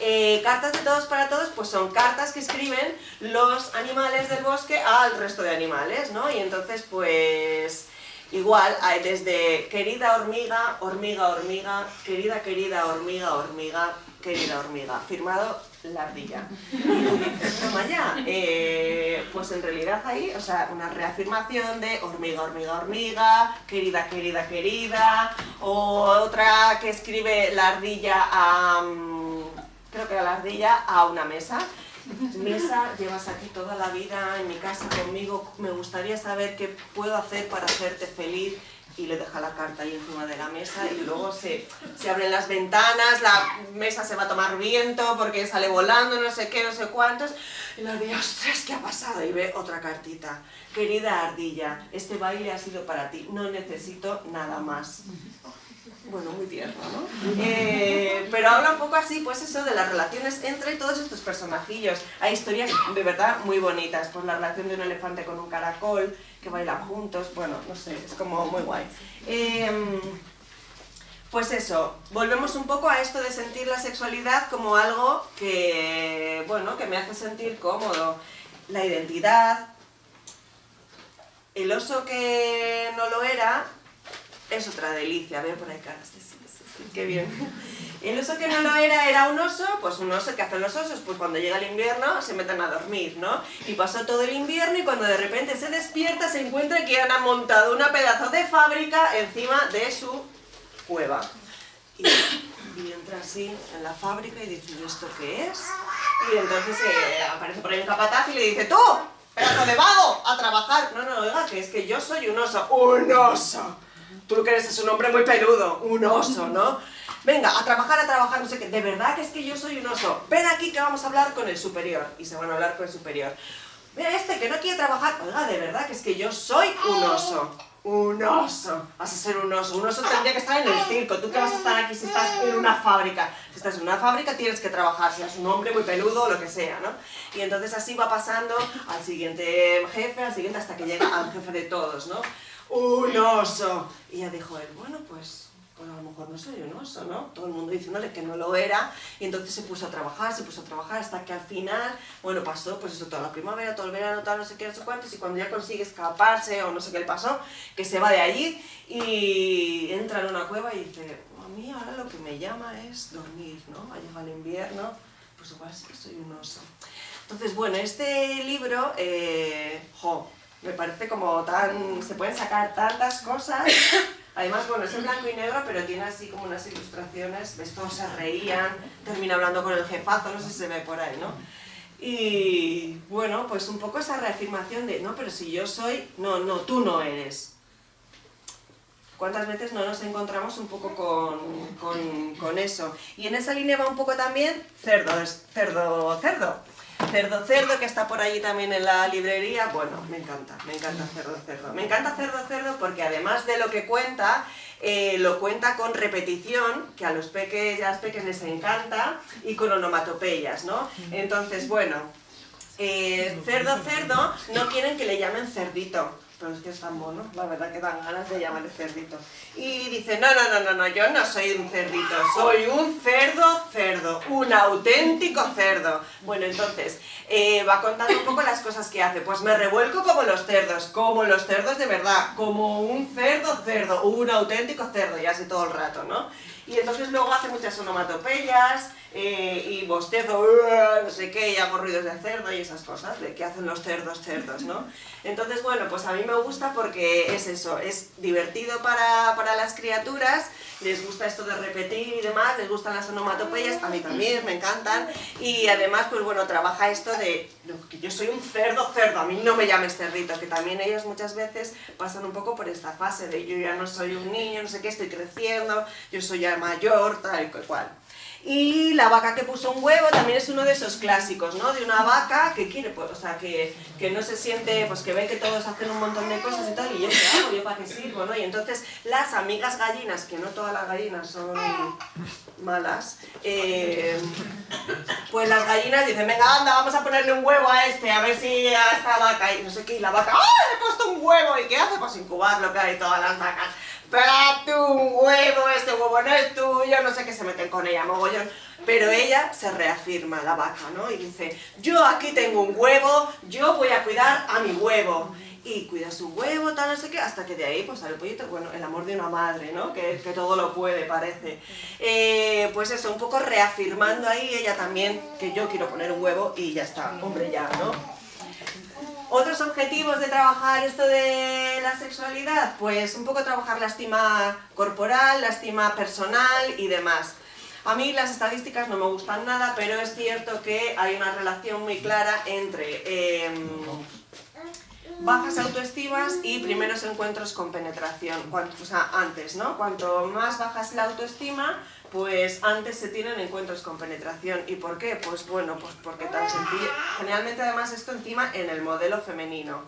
Eh, cartas de todos para todos, pues son cartas que escriben los animales del bosque al resto de animales, ¿no? Y entonces, pues... Igual, desde querida hormiga, hormiga, hormiga, querida, querida, hormiga, hormiga, querida hormiga, firmado la ardilla. Toma ya, eh, pues en realidad ahí, o sea, una reafirmación de hormiga, hormiga, hormiga, querida, querida, querida, o otra que escribe la ardilla a, mm, creo que la ardilla, a una mesa. Mesa, llevas aquí toda la vida en mi casa conmigo, me gustaría saber qué puedo hacer para hacerte feliz y le deja la carta ahí encima de la mesa y luego se, se, abren las ventanas, la mesa se va a tomar viento porque sale volando, no sé qué, no sé cuántos. Y le digo, ostras, ¿qué ha pasado? Y ve otra cartita. Querida ardilla, este baile ha sido para ti, no necesito nada más. Bueno, muy tierno, ¿no? Eh, pero habla un poco así, pues eso, de las relaciones entre todos estos personajillos. Hay historias de verdad muy bonitas, pues la relación de un elefante con un caracol, que bailan juntos, bueno, no sé, es como muy guay. Em, pues eso, volvemos un poco a esto de sentir la sexualidad como algo que, bueno, que me hace sentir cómodo. La identidad, el oso que no lo era, es otra delicia. Veo por ahí caras sí, sí, sí, qué bien. El oso que no lo era era un oso, pues un oso que hacen los osos, pues cuando llega el invierno se meten a dormir, ¿no? Y pasó todo el invierno y cuando de repente se despierta se encuentra que han montado una pedazo de fábrica encima de su cueva. Y, entra así en la fábrica y dice, ¿esto qué es? Y entonces eh, aparece por ahí un capataz y le dice, ¡tú! ¡Pedazo de vago! ¡A trabajar! No, no, oiga, que es que yo soy un oso. ¡Un oso! Tú lo que eres es un hombre muy peludo, un oso, ¿no? Venga, a trabajar, a trabajar, no sé qué. De verdad que es que yo soy un oso. Ven aquí que vamos a hablar con el superior. Y se van a hablar con el superior. Mira, este que no quiere trabajar. Oiga, de verdad que es que yo soy un oso. Un oso. Vas a ser un oso. Un oso tendría que estar en el circo. ¿Tú qué vas a estar aquí si estás en una fábrica? Si estás en una fábrica tienes que trabajar, seas un hombre muy peludo o lo que sea, ¿no? Y entonces así va pasando al siguiente jefe, al siguiente, hasta que llega al jefe de todos, ¿no? Un oso. Y ya dijo él, bueno, pues pues a lo mejor no soy un oso, ¿no? Todo el mundo diciéndole que no lo era, y entonces se puso a trabajar, se puso a trabajar, hasta que al final, bueno, pasó pues eso, toda la primavera, todo el verano, tal, no sé qué, no sé cuántos, y cuando ya consigue escaparse, o no sé qué le pasó, que se va de allí, y entra en una cueva y dice, a mí ahora lo que me llama es dormir, ¿no? Ha llegado el invierno, pues igual sí que soy un oso. Entonces, bueno, este libro, eh, jo, me parece como tan... se pueden sacar tantas cosas Además, bueno, es en blanco y negro, pero tiene así como unas ilustraciones, ves, todos se reían, termina hablando con el jefazo, no sé si se ve por ahí, ¿no? Y bueno, pues un poco esa reafirmación de, no, pero si yo soy, no, no, tú no eres. ¿Cuántas veces no nos encontramos un poco con, con, con eso? Y en esa línea va un poco también cerdo, cerdo, cerdo. Cerdo Cerdo, que está por allí también en la librería, bueno, me encanta, me encanta Cerdo Cerdo. Me encanta Cerdo Cerdo porque además de lo que cuenta, eh, lo cuenta con repetición, que a los peques y a las peques les encanta, y con onomatopeyas, ¿no? Entonces, bueno, eh, Cerdo Cerdo no quieren que le llamen cerdito, pero es que es tan mono, la verdad que dan ganas de llamarle cerdito. Y dice, no, no, no, no, no, yo no soy un cerdito, soy un cerdo cerdo, un auténtico cerdo. Bueno, entonces, eh, va contando un poco las cosas que hace. Pues me revuelco como los cerdos, como los cerdos de verdad, como un cerdo cerdo, un auténtico cerdo, y así todo el rato, ¿no? Y entonces luego hace muchas onomatopeyas, eh, y bostezo, no sé qué, y hago ruidos de cerdo y esas cosas, de que hacen los cerdos cerdos, ¿no? Entonces, bueno, pues a mí me gusta porque es eso, es divertido para, para las criaturas, les gusta esto de repetir y demás, les gustan las onomatopeyas, a mí también, me encantan, y además, pues bueno, trabaja esto de que yo soy un cerdo cerdo, a mí no me llames cerdito, que también ellos muchas veces pasan un poco por esta fase de yo ya no soy un niño, no sé qué, estoy creciendo, yo soy ya mayor, tal y cual. Y la vaca que puso un huevo también es uno de esos clásicos, ¿no? De una vaca que quiere, pues, o sea, que, que, no se siente, pues que ve que todos hacen un montón de cosas y tal, y yo qué hago, yo para qué sirvo, ¿no? Y entonces las amigas gallinas, que no todas las gallinas son malas, eh, pues las gallinas dicen, venga, anda, vamos a ponerle un huevo a este, a ver si a esta vaca, y no sé qué, y la vaca, ¡ah, le he puesto un huevo! ¿Y qué hace? Pues incubar lo que hay todas las vacas para tu huevo, este huevo no es tuyo, no sé qué se meten con ella, mogollón. Pero ella se reafirma, la vaca, ¿no? Y dice, yo aquí tengo un huevo, yo voy a cuidar a mi huevo. Y cuida su huevo, tal, no sé qué, hasta que de ahí pues sale el pollito, bueno, el amor de una madre, ¿no? Que, que todo lo puede, parece. Eh, pues eso, un poco reafirmando ahí ella también que yo quiero poner un huevo y ya está, hombre ya, ¿no? Otros objetivos de trabajar esto de la sexualidad, pues un poco trabajar la estima corporal, la estima personal y demás. A mí las estadísticas no me gustan nada, pero es cierto que hay una relación muy clara entre em, bajas autoestimas y primeros encuentros con penetración, o sea, antes, ¿no? Cuanto más baja es la autoestima, pues antes se tienen encuentros con penetración. ¿Y por qué? Pues bueno, pues porque tan sencillo. Generalmente además esto encima en el modelo femenino.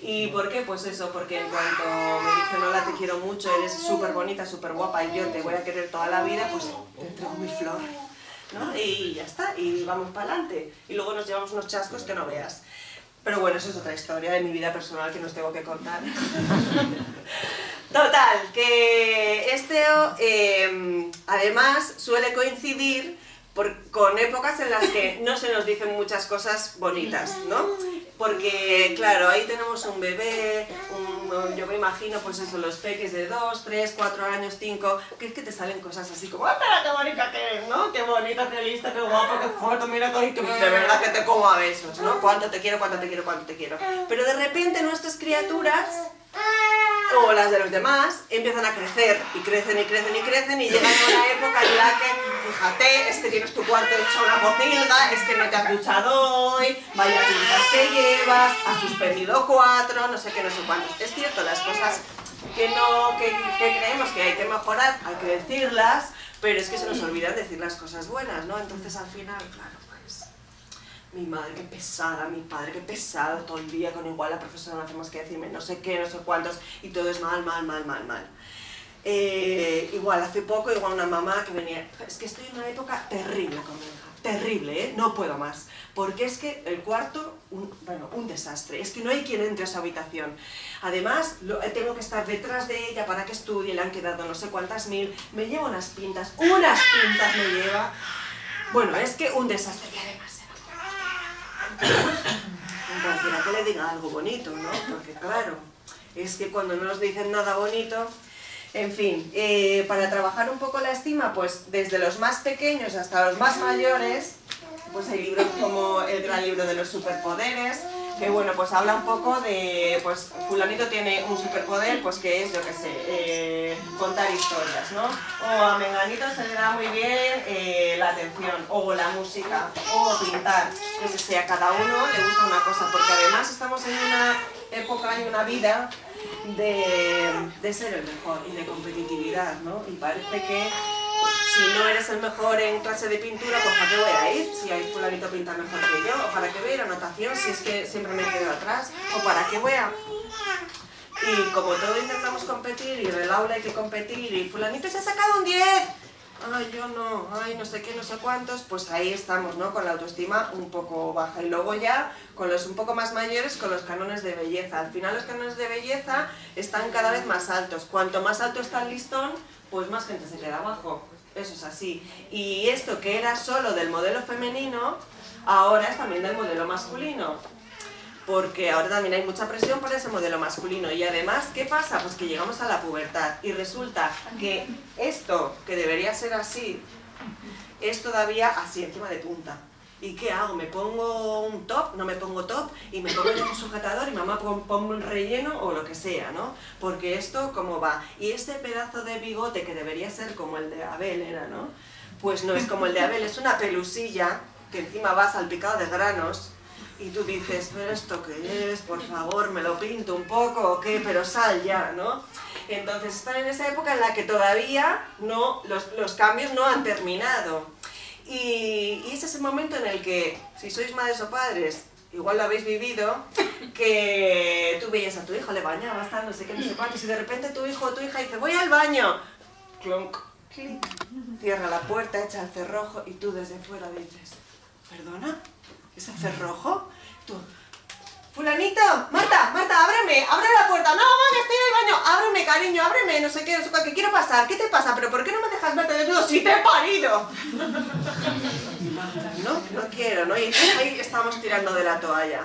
¿Y por qué? Pues eso, porque en cuanto me dicen hola, te quiero mucho, eres súper bonita, súper guapa y yo te voy a querer toda la vida, pues te entrego mi flor. ¿no? Y ya está, y vamos para adelante. Y luego nos llevamos unos chascos que no veas. Pero bueno, eso es otra historia de mi vida personal que nos tengo que contar. Total, que este em, además suele coincidir con épocas en las que no se nos dicen muchas cosas bonitas, ¿no? Porque, claro, ahí tenemos un bebé, un yo me imagino, pues eso, los peques de 2, 3, 4 años, 5, que es que te salen cosas así como, ¡ah, pero qué bonita que eres, ¿no? Qué bonita, qué lista, qué guapo, qué foto, mira, que de verdad que te como a besos, ¿no? Cuánto te quiero, cuánto te quiero, cuánto te quiero. Pero de repente nuestras criaturas o las de los demás empiezan a crecer y crecen y crecen y crecen y llegan a una época en la que, fíjate, es que tienes tu cuarto hecho una pocilga, es que no te has duchado hoy, vaya pintas que llevas, has suspendido cuatro, no sé qué, no sé cuántos. Es cierto, las cosas que, no, que, que creemos que hay que mejorar, hay que decirlas, pero es que se nos olvidan decir las cosas buenas, ¿no? Entonces al final, claro, mi madre qué pesada, mi padre qué pesado, todo el día con igual la profesora no hace más que decirme no sé qué, no sé cuántos, y todo es mal, mal, mal, mal, mal. Eh, igual, hace poco, igual una mamá que venía, es que estoy en una época terrible con mi hija, terrible, ¿eh? no puedo más, porque es que el cuarto, un, bueno, un desastre, es que no hay quien entre a su habitación. Además, lo, eh, tengo que estar detrás de ella para que estudie, le han quedado no sé cuántas mil, me lleva unas pintas, unas pintas me lleva, bueno, es que un desastre, y además cualquiera que le diga algo bonito, ¿no? Porque claro, es que cuando no nos dicen nada bonito... En fin, eh, para trabajar un poco la estima, pues desde los más pequeños hasta los más mayores, pues hay libros como el gran libro de los superpoderes, que bueno, pues habla un poco de, pues fulanito tiene un superpoder, pues que es, yo qué sé, eh, contar historias, ¿no? O a Menganito se le da muy bien eh, la atención, o la música, o pintar, que sea, cada uno le gusta una cosa, porque además estamos en una época y una vida de, de ser el mejor y de competitividad, ¿no? Y parece que si no eres el mejor en clase de pintura, pues ¿para qué voy a ir? Si hay fulanito pinta mejor que yo, o para qué voy a ir a natación si es que siempre me quedo atrás, o para qué voy a... Y como todo intentamos competir, y en el aula hay que competir, y fulanito se ha sacado un 10, ay, yo no, ay, no sé qué, no sé cuántos, pues ahí estamos, ¿no? Con la autoestima un poco baja. Y luego ya, con los un poco más mayores, con los cánones de belleza. Al final los cánones de belleza están cada vez más altos. Cuanto más alto está el listón, pues más gente se queda abajo. Eso es así. Y esto que era solo del modelo femenino, ahora es también del modelo masculino. Porque ahora también hay mucha presión por ese modelo masculino. Y además, ¿qué pasa? Pues que llegamos a la pubertad y resulta que esto, que debería ser así, es todavía así, encima de punta. ¿Y qué hago? ¿Me pongo un top? ¿No me pongo top? ¿Y me pongo un sujetador? ¿Y mamá pongo un relleno? O lo que sea, ¿no? Porque esto, ¿cómo va? Y este pedazo de bigote que debería ser como el de Abel, ¿era, no? Pues no es como el de Abel, es una pelusilla que encima va salpicado de granos y tú dices, pero esto qué es, por favor, me lo pinto un poco o qué, pero sal ya, ¿no? Entonces están en esa época en la que todavía no, los, los cambios no han terminado. Y, ese es el momento en el que, si sois madres o padres, igual lo habéis vivido, que tú veías a tu hijo, le bañabas, tal, no sé qué, no sé cuánto, y de repente tu hijo o tu hija dice, voy al baño, clonk, clic, cierra la puerta, echa el cerrojo, y tú desde fuera dices, ¿perdona? ¿Es el cerrojo? Fulanito, Marta, Marta, ábreme, abre la puerta. No, mamá, estoy en el baño. Ábreme, cariño, ábreme, no sé qué, no sé qué, quiero pasar. ¿Qué te pasa? ¿Pero por qué no me dejas verte desnudo si te he parido? No, no quiero, ¿no? Ahí estamos tirando de la toalla.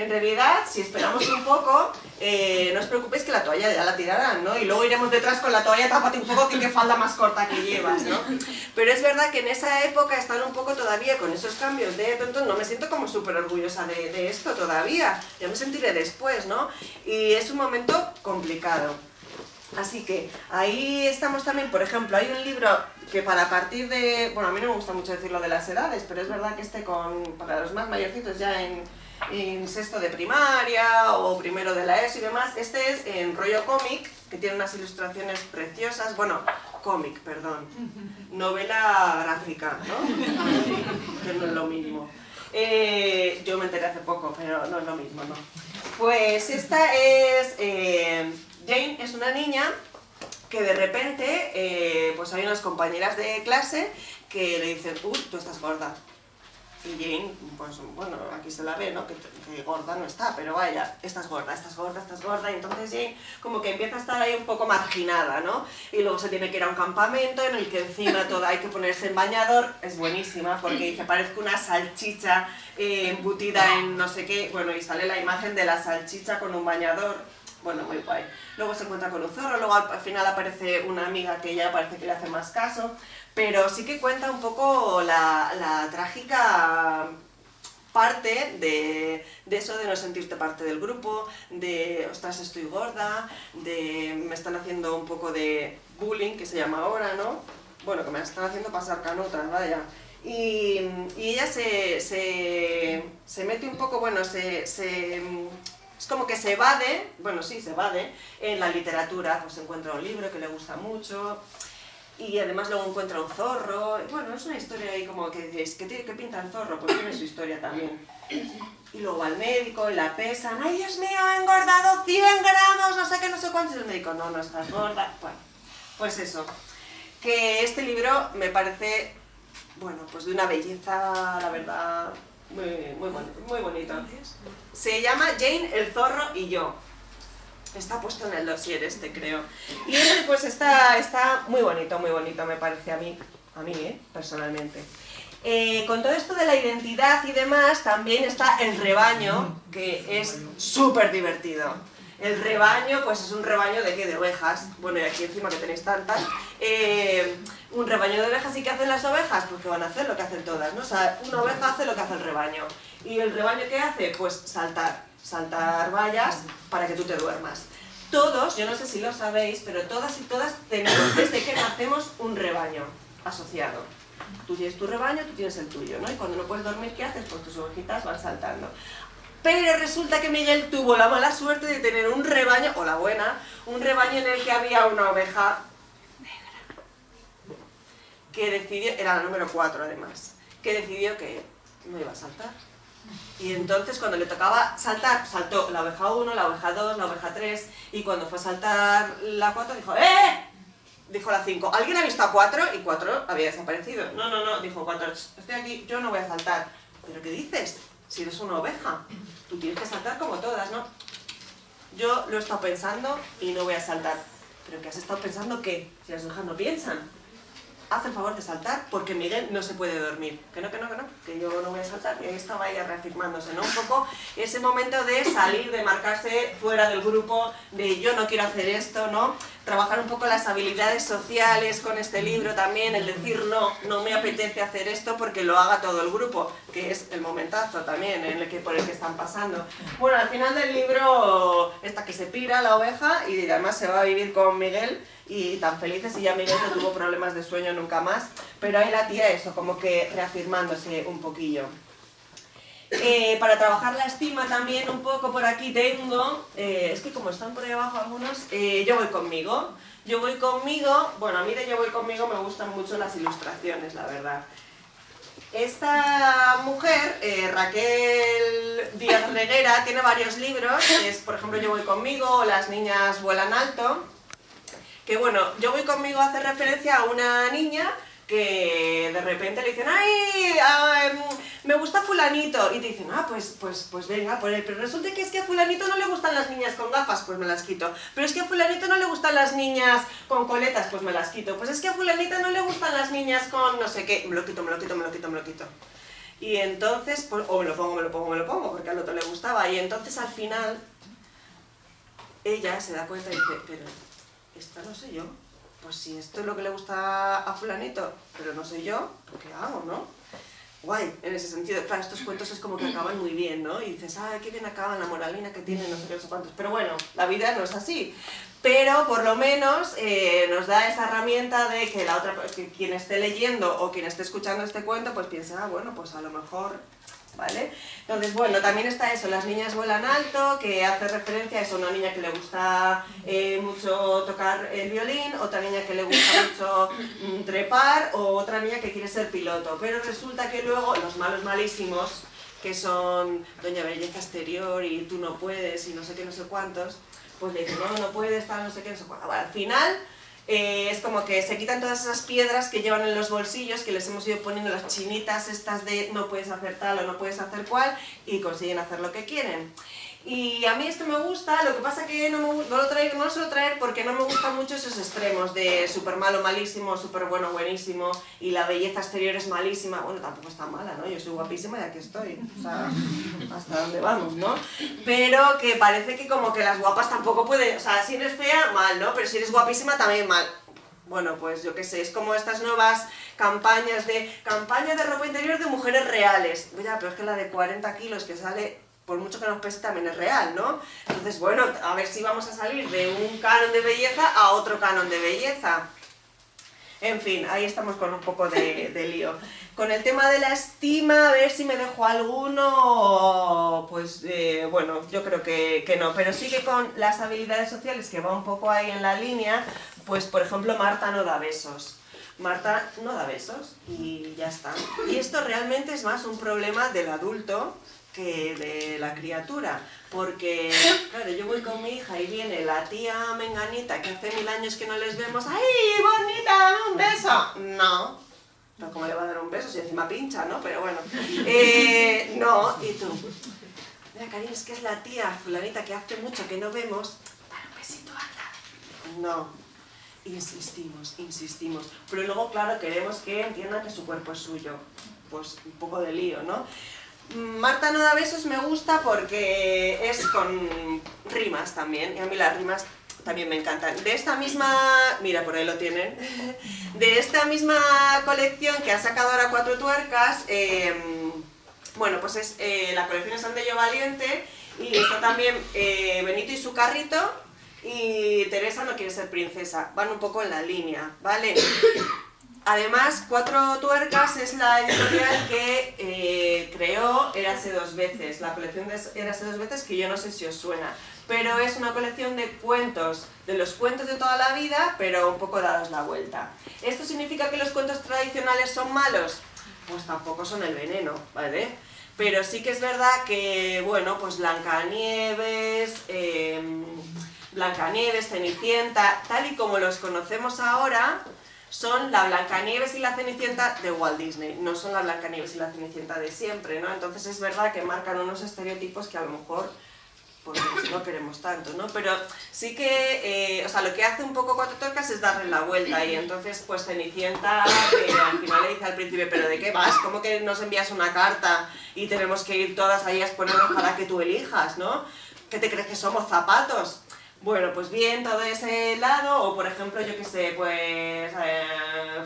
En realidad, si esperamos un poco, eh, no os preocupéis que la toalla ya la tirarán, ¿no? Y luego iremos detrás con la toalla, tápate un poco que qué falda más corta que llevas, ¿no? Pero es verdad que en esa época están un poco todavía con esos cambios de tonto, no me siento como súper orgullosa de, de esto todavía, ya me sentiré después, ¿no? Y es un momento complicado. Así que ahí estamos también, por ejemplo, hay un libro que para partir de, bueno, a mí no me gusta mucho decirlo de las edades, pero es verdad que este con, para los más mayorcitos ya en en sexto de primaria o primero de la ESO y demás. Este es en rollo cómic, que tiene unas ilustraciones preciosas, bueno, cómic, perdón, novela gráfica, ¿no? que no es lo mismo. Eh, yo me enteré hace poco, pero no es lo mismo, ¿no? Pues esta es... Eh, Jane es una niña que de repente eh, pues hay unas compañeras de clase que le dicen, uy, tú estás gorda. Y Jane, pues bueno, aquí se la ve, ¿no? Que, gorda no está, pero vaya, estás gorda, estás gorda, estás gorda, y entonces Jane como que empieza a estar ahí un poco marginada, ¿no? Y luego se tiene que ir a un campamento en el que encima todo hay que ponerse en bañador, es buenísima porque dice, parece una salchicha eh, embutida en no sé qué, bueno, y sale la imagen de la salchicha con un bañador, bueno, muy guay. Luego se encuentra con un zorro, luego al, al final aparece una amiga que ya parece que le hace más caso, pero sí que cuenta un poco la, la trágica parte de, de eso de no sentirte parte del grupo, de ostras estoy gorda, de me están haciendo un poco de bullying, que se llama ahora, ¿no? Bueno, que me están haciendo pasar canutas, vaya. Y, y ella se, se, se mete un poco, bueno, se, se, es como que se evade, bueno sí, se evade, en la literatura, pues encuentra un libro que le gusta mucho, y además luego encuentra un zorro, bueno, es una historia ahí como que dices, ¿qué, tiene, qué pinta el zorro? Pues tiene su historia también. Y luego al médico y la pesan, ¡ay Dios mío, he engordado 100 gramos, no sé qué, no sé cuántos! Y el médico, no, no estás gorda. Bueno, pues eso, que este libro me parece, bueno, pues de una belleza, la verdad, muy, muy, bonito, muy. Se llama Jane, el zorro y yo. Está puesto en el dossier este, creo. Y pues está, está muy bonito, muy bonito, me parece a mí, a mí, ¿eh? personalmente. Eh, con todo esto de la identidad y demás, también está el rebaño, que es súper divertido. El rebaño, pues es un rebaño de qué? De ovejas. Bueno, y aquí encima que tenéis tantas. Eh, un rebaño de ovejas, ¿y qué hacen las ovejas? Pues que van a hacer lo que hacen todas, ¿no? Una oveja hace lo que hace el rebaño. ¿Y el rebaño qué hace? Pues saltar. Saltar vallas para que tú te duermas. Todos, yo no sé si lo sabéis, pero todas y todas tenemos desde que nacemos un rebaño asociado. Tú tienes tu rebaño, tú tienes el tuyo, ¿no? Y cuando no puedes dormir, ¿qué haces? Pues tus ovejitas van saltando. Pero resulta que Miguel tuvo la mala suerte de tener un rebaño, o la buena, un rebaño en el que había una oveja negra. Que decidió, era la número 4 además, que decidió que no iba a saltar. Y entonces cuando le tocaba saltar, saltó la oveja 1, la oveja 2, la oveja 3, y cuando fue a saltar la 4 dijo ¡Eh! Dijo la 5, ¿alguien ha visto a 4? Y 4 había desaparecido. No, no, no, dijo 4, estoy aquí, yo no voy a saltar. ¿Pero qué dices? Si eres una oveja, tú tienes que saltar como todas, ¿no? Yo lo he estado pensando y no voy a saltar. ¿Pero qué has estado pensando qué? Si las ovejas no piensan. Haz el favor de saltar porque Miguel no se puede dormir. Que no, que no, que no, que yo no voy a saltar. Y ahí estaba ella reafirmándose, ¿no? Un poco ese momento de salir, de marcarse fuera del grupo, de yo no quiero hacer esto, ¿no? Trabajar un poco las habilidades sociales con este libro también, el decir no, no me apetece hacer esto porque lo haga todo el grupo, que es el momentazo también en el que, por el que están pasando. Bueno, al final del libro, esta que se pira la oveja y además se va a vivir con Miguel y tan felices y ya Miguel no tuvo problemas de sueño nunca más, pero ahí la tía eso, como que reafirmándose un poquillo. Eh, para trabajar la estima también un poco por aquí tengo, eh, es que como están por ahí abajo algunos, eh, yo voy conmigo. Yo voy conmigo, bueno a mí de yo voy conmigo me gustan mucho las ilustraciones, la verdad. Esta mujer, Raquel Díaz Reguera, tiene varios libros, es por ejemplo Yo voy conmigo, Las niñas vuelan alto, que bueno, Yo voy conmigo hace referencia a una niña que de repente le dicen, ¡ay! ay, me gusta fulanito, y te dicen, ah, pues, pues, pues venga, por pero resulta que es que a fulanito no le gustan las niñas con gafas, pues me las quito, pero es que a fulanito no le gustan las niñas con coletas, pues me las quito, pues es que a fulanita no le gustan las niñas con no sé qué, me lo quito, me lo quito, me lo quito, me lo quito. Y entonces, pues, o me lo pongo, me lo pongo, me lo pongo, porque al otro le gustaba, y entonces al final, ella se da cuenta y dice, pero, esta no soy yo, pues si esto es lo que le gusta a fulanito, pero no soy yo, pues ¿qué hago, no? Guay, en ese sentido. Claro, estos cuentos es como que acaban muy bien, ¿no? Y dices, ah, qué bien acaban, la moralina que tienen, no sé qué, no sé cuántos. Pero bueno, la vida no es así. Pero por lo menos eh, nos da esa herramienta de que la otra, que quien esté leyendo o quien esté escuchando este cuento, pues piense, ah, bueno, pues a lo mejor ¿vale? Entonces, bueno, también está eso, las niñas vuelan alto, que hace referencia a eso, una niña que le gusta eh, mucho tocar el violín, otra niña que le gusta mucho mm, trepar, o otra niña que quiere ser piloto. Pero resulta que luego los malos malísimos, que son Doña Belleza Exterior y tú no puedes y no sé qué, no sé cuántos, pues le dicen, no, no puedes, tal, no sé qué, no sé cuánto. Bueno, al final eh, es como que se quitan todas esas piedras que llevan en los bolsillos, que les hemos ido poniendo las chinitas estas de no puedes hacer tal o no puedes hacer cual, y consiguen hacer lo que quieren. Y a mí esto me gusta, lo que pasa que no, me, no, lo traigo, no lo suelo traer porque no me gustan mucho esos extremos de súper malo, malísimo, súper bueno, buenísimo y la belleza exterior es malísima. Bueno, tampoco está mala, ¿no? Yo soy guapísima y aquí estoy. O sea, hasta dónde vamos, ¿no? Pero que parece que como que las guapas tampoco pueden... O sea, si eres fea, mal, ¿no? Pero si eres guapísima, también mal. Bueno, pues yo qué sé, es como estas nuevas campañas de... Campaña de ropa interior de mujeres reales. Ya, pero es que la de 40 kilos que sale por mucho que nos pese también es real, ¿no? Entonces, bueno, a ver si vamos a salir de un canon de belleza a otro canon de belleza. En fin, ahí estamos con un poco de, lío. Con el tema de la estima, a ver si me dejo alguno, pues eh, bueno, yo creo que, que, no. Pero sí que con las habilidades sociales, que va un poco ahí en la línea, pues por ejemplo Marta no da besos. Marta no da besos y ya está. Y esto realmente es más un problema del adulto que de la criatura, porque, claro, yo voy con mi hija y viene la tía menganita que hace mil años que no les vemos, ¡ay, bonita, un beso! No, no, ¿cómo le va a dar un beso si encima pincha, no? Pero bueno, eh, no, y tú, mira, cariño, es que es la tía fulanita que hace mucho que no vemos, dale un besito, anda. No, insistimos, insistimos, pero luego, claro, queremos que entiendan que su cuerpo es suyo, pues un poco de lío, ¿no? Marta no da besos me gusta porque es con rimas también, y a mí las rimas también me encantan. De esta misma, mira por ahí lo tienen, de esta misma colección que ha sacado ahora Cuatro Tuercas, em, bueno pues es eh, la colección es Andello Valiente y está también eh, Benito y su carrito y Teresa no quiere ser princesa, van un poco en la línea, ¿vale? Además, Cuatro Tuercas es la editorial que eh, creó Érase dos veces, la colección de Érase dos veces que yo no sé si os suena, pero es una colección de cuentos, de los cuentos de toda la vida, pero un poco dados la vuelta. ¿Esto significa que los cuentos tradicionales son malos? Pues tampoco son el veneno, ¿vale? Pero sí que es verdad que, bueno, pues Blancanieves, eh, Blancanieves, Cenicienta, tal y como los conocemos ahora, son la Blancanieves y la Cenicienta de Walt Disney, no son la Blancanieves y la Cenicienta de siempre, ¿no? Entonces es verdad que marcan unos estereotipos que a lo mejor pues, no queremos tanto, ¿no? Pero sí que, eh, o sea, lo que hace un poco Cuatro Torcas es darle la vuelta y entonces pues Cenicienta al final le dice al príncipe, ¿pero de qué vas? ¿Cómo que nos envías una carta y tenemos que ir todas ahí a exponernos para que tú elijas, ¿no? ¿Qué te crees que somos zapatos? Bueno, pues bien, todo ese lado, o por ejemplo, yo qué sé, pues, eh,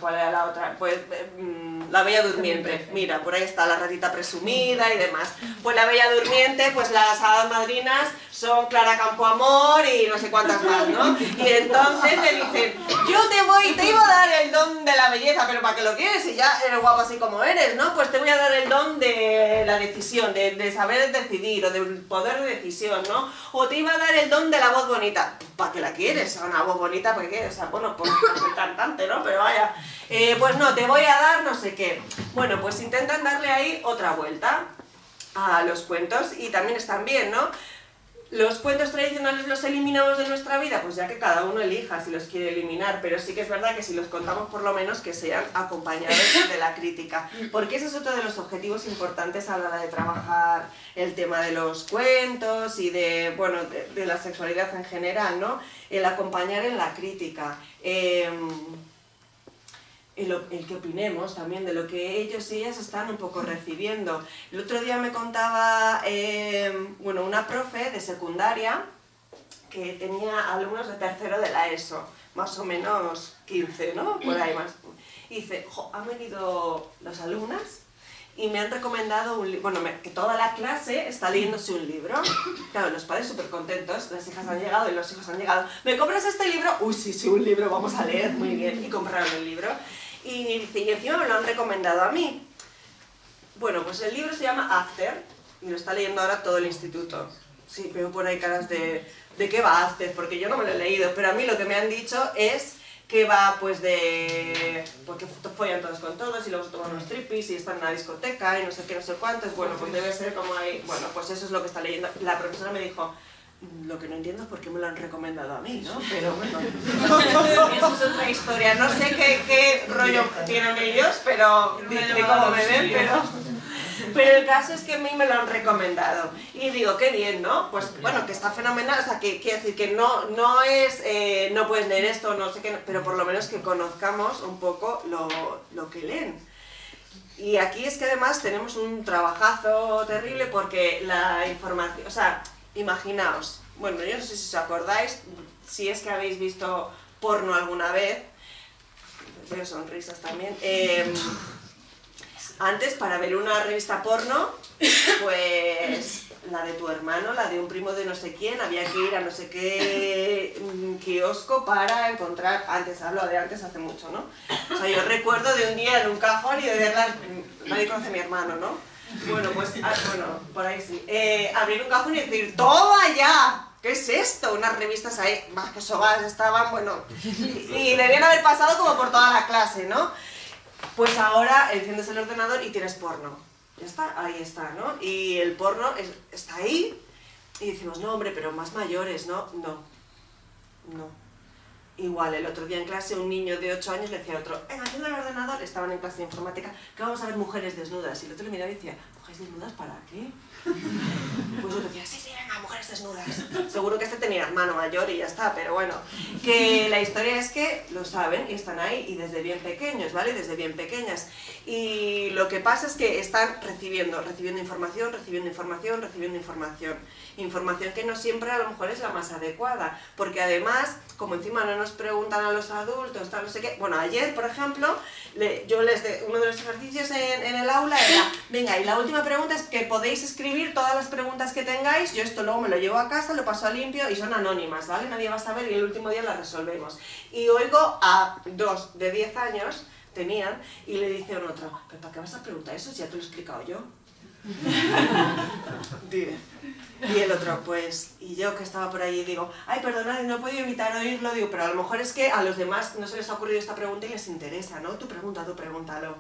¿cuál era la otra? Pues, mm, la Bella Durmiente, mira, por ahí está la ratita presumida y demás. Pues la Bella Durmiente, pues las hadas madrinas son Clara Campoamor y no sé cuántas más, ¿no? Y entonces le dicen, yo te voy, te iba a dar el don de la belleza, pero ¿para qué lo quieres? Si ya eres guapa así como eres, ¿no? Pues te voy a dar el don de la decisión, de, de saber decidir, o del poder de decisión, ¿no? O te iba a dar el don de la voz bonita ¿Para qué la quieres? Una voz bonita, ¿para qué? O sea, bueno, pues soy cantante, ¿no? Pero vaya, eh, pues no, te voy a dar no sé qué. Bueno, pues intentan darle ahí otra vuelta a los cuentos y también están bien, ¿no? ¿Los cuentos tradicionales los eliminamos de nuestra vida? Pues ya que cada uno elija si los quiere eliminar, pero sí que es verdad que si los contamos por lo menos que sean acompañados de la crítica, porque ese es otro de los objetivos importantes a la hora de trabajar el tema de los cuentos y de, bueno, de, la sexualidad en general, ¿no? El acompañar en la crítica. Em, el, que opinemos también de lo que ellos y ellas están un poco recibiendo. El otro día me contaba em, bueno, una profe de secundaria que tenía alumnos de tercero de la ESO, más o menos 15, ¿no? Por ahí más. Y dice, han venido las alumnas y me han recomendado un libro, bueno, que toda la clase está leyéndose un libro. Claro, los padres súper contentos, las hijas han llegado y los hijos han llegado. ¿Me compras este libro? Uy, sí, sí, un libro, vamos a leer, muy bien. Y compraron el libro. Y dice, y encima me lo han recomendado a mí. Bueno, pues el libro se llama After, y lo está leyendo ahora todo el instituto. Sí, veo por ahí caras de, ¿de qué va After? Porque yo no me lo he leído, pero a mí lo que me han dicho es que va pues de... porque follan todos con todos y luego se toman unos tripis y están en una discoteca y no sé qué, no sé cuántos, bueno, pues debe ser como ahí, bueno, pues eso es lo que está leyendo. La profesora me dijo, lo que no entiendo es por qué me lo han recomendado a mí, ¿no? Pero bueno, eso es otra historia. No sé qué, qué rollo tienen ellos, pero de, cómo me ven, pero... Pero el caso es que a mí me lo han recomendado. Y digo, qué bien, ¿no? Pues bueno, que está fenomenal. O sea, que quiere decir que no, no es, eh, no puedes leer esto, no sé qué, pero por lo menos que conozcamos un poco lo, lo que leen. Y aquí es que además tenemos un trabajazo terrible porque la información, o sea, imaginaos, bueno, yo no sé si os acordáis, si es que habéis visto porno alguna vez, veo sonrisas también, eh, antes, para ver una revista porno, pues la de tu hermano, la de un primo de no sé quién, había que ir a no sé qué mm, kiosco para encontrar, antes hablo de antes hace mucho, ¿no? O sea, yo recuerdo de un día en un cajón y de verla, nadie conoce a mi hermano, ¿no? Bueno, pues, ah, bueno, por ahí sí. Eh, abrir un cajón y decir, ¡toma ya! ¿Qué es esto? Unas revistas ahí, más que sogas estaban, bueno, y, y debían haber pasado como por toda la clase, ¿no? Pues ahora enciendes el ordenador y tienes porno. Ya está, ahí está, ¿no? Y el porno está ahí y decimos, no hombre, pero más mayores, ¿no? No, no. Igual, el otro día en clase un niño de 8 años le decía a otro, venga, enciende el ordenador, estaban en clase de informática, que vamos a ver mujeres desnudas. Y el otro le miraba y decía, ¿mujeres desnudas para qué? Pues yo decía, sí, sí, venga, mujeres desnudas. Seguro que este tenía hermano mayor y ya está, pero bueno. Que la historia es que lo saben y están ahí y desde bien pequeños, ¿vale? Desde bien pequeñas. Y lo que pasa es que están recibiendo, recibiendo información, recibiendo información, recibiendo información. Información que no siempre a lo mejor es la más adecuada, porque además, como encima no nos preguntan a los adultos, tal, no sé qué. Bueno, ayer, por ejemplo, yo les de, uno de los ejercicios en, en el aula era, venga, y la última pregunta es que podéis escribir todas las preguntas que tengáis, yo esto luego me lo llevo a casa, lo paso a limpio y son anónimas, ¿vale? Nadie va a saber y el último día las resolvemos. Y oigo a dos de 10 años, tenían, y le dice a un otro, ¿pero para qué vas a preguntar eso si ya te lo he explicado yo? y el otro, pues, y yo que estaba por ahí digo, ay, perdonad, no he podido evitar oírlo, digo, pero a lo mejor es que a los demás no se les ha ocurrido esta pregunta y les interesa, ¿no? Tú pregunta, tú pregúntalo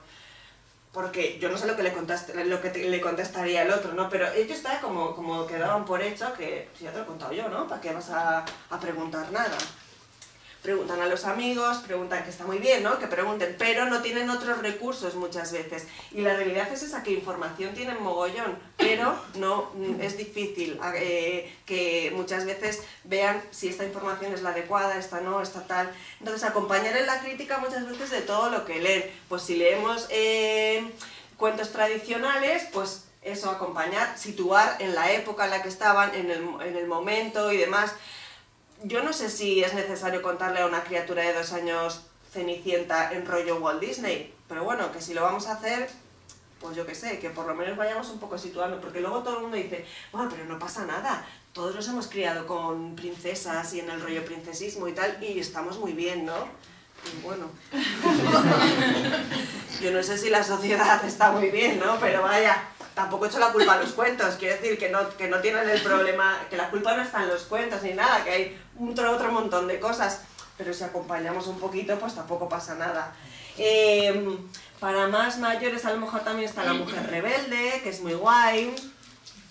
porque yo no sé lo que le, contaste, lo que le contestaría el otro, ¿no? Pero ellos está como, como que daban por hecho que, si ya te lo he contado yo, ¿no? ¿Para qué vas a, a preguntar nada? Preguntan a los amigos, preguntan que está muy bien, ¿no? Que pregunten, pero no tienen otros recursos muchas veces. Y la realidad es esa, que información tienen mogollón, pero no es difícil eh, que muchas veces vean si esta información es la adecuada, esta no, esta tal. Entonces, acompañar en la crítica muchas veces de todo lo que leen. Pues si leemos eh, cuentos tradicionales, pues eso, acompañar, situar en la época en la que estaban, en el, en el momento y demás yo no sé si es necesario contarle a una criatura de dos años Cenicienta en rollo Walt Disney, pero bueno, que si lo vamos a hacer, pues yo qué sé, que por lo menos vayamos un poco situando, porque luego todo el mundo dice, bueno, pero no pasa nada, todos nos hemos criado con princesas y en el rollo princesismo y tal, y estamos muy bien, ¿no? Y bueno, yo no sé si la sociedad está muy bien, ¿no? Pero vaya, tampoco he hecho la culpa a los cuentos, quiero decir que no, que no tienen el problema, que la culpa no está en los cuentos ni nada, que hay otro, otro montón de cosas, pero si acompañamos un poquito, pues tampoco pasa nada. Em, para más mayores a lo mejor también está La Mujer Rebelde, que es muy guay,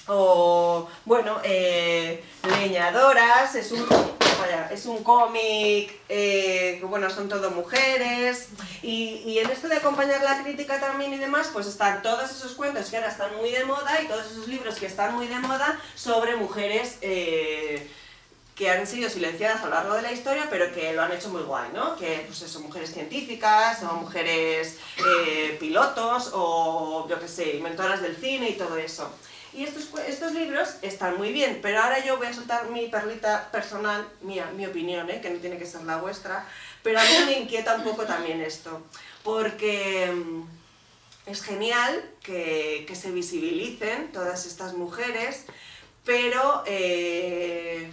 o, bueno, eh, Leñadoras, es un, es un cómic, eh, que bueno, son todo mujeres, y, y, en esto de acompañar la crítica también y demás, pues están todos esos cuentos que ahora están muy de moda y todos esos libros que están muy de moda sobre mujeres eh, que han sido silenciadas a lo largo de la historia, pero que lo han hecho muy guay, ¿no? Que pues son mujeres científicas, o mujeres eh, pilotos, o yo qué sé, inventoras del cine y todo eso. Y estos, estos libros están muy bien, pero ahora yo voy a soltar mi perlita personal, mía, mi opinión, ¿eh? que no tiene que ser la vuestra, pero a mí me inquieta un poco también esto, porque mm, es genial que, que se visibilicen todas estas mujeres, pero eh,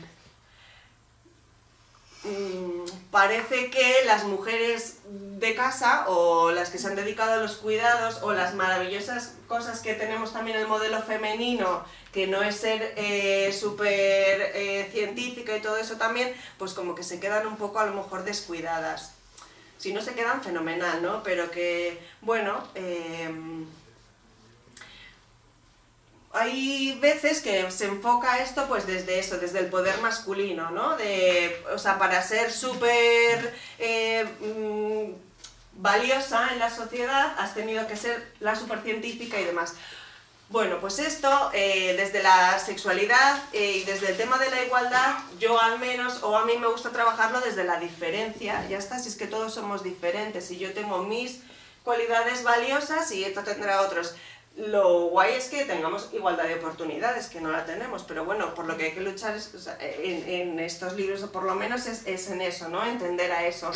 Mm, parece que las mujeres de casa o las que se han dedicado a los cuidados o las maravillosas cosas que tenemos también el modelo femenino que no es ser eh, súper eh, científica y todo eso también, pues como que se quedan un poco a lo mejor descuidadas. Si no se quedan, fenomenal, ¿no? Pero que, bueno, eh, hay veces que se enfoca esto pues desde eso, desde el poder masculino, ¿no? De, o sea, para ser súper eh, mm, valiosa en la sociedad has tenido que ser la supercientífica y demás. Bueno, pues esto, eh, desde la sexualidad eh, y desde el tema de la igualdad, yo al menos, o a mí me gusta trabajarlo desde la diferencia, ya está, si es que todos somos diferentes, y yo tengo mis cualidades valiosas y esto tendrá otros. Lo guay es que tengamos igualdad de oportunidades, que no la tenemos, pero bueno, por lo que hay que luchar es, en, estos libros, o por lo menos es, es en eso, ¿no? Entender a eso.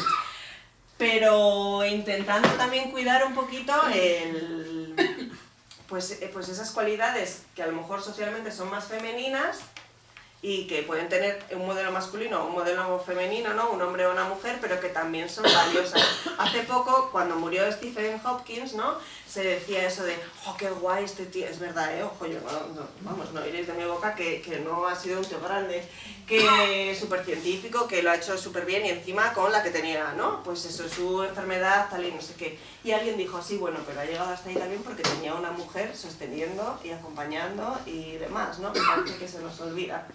Pero intentando también cuidar un poquito el pues, eh, pues esas cualidades que a lo mejor socialmente son más femeninas y que pueden tener un modelo masculino o un modelo femenino, ¿no? un hombre o una mujer, pero que también son valiosas. Hace poco, cuando murió Stephen Hopkins, ¿no? Se decía eso de, oh, qué guay este tío, es verdad, ¿eh? ojo, yo no, vamos, no iréis de mi boca que, que, no ha sido un tío grande, que es súper científico, que lo ha hecho súper bien y encima con la que tenía, ¿no? Pues eso, su enfermedad, tal y no sé qué. Y alguien dijo, sí, bueno, pero ha llegado hasta ahí también porque tenía una mujer sosteniendo y acompañando y demás, ¿no? Me parece que se nos olvida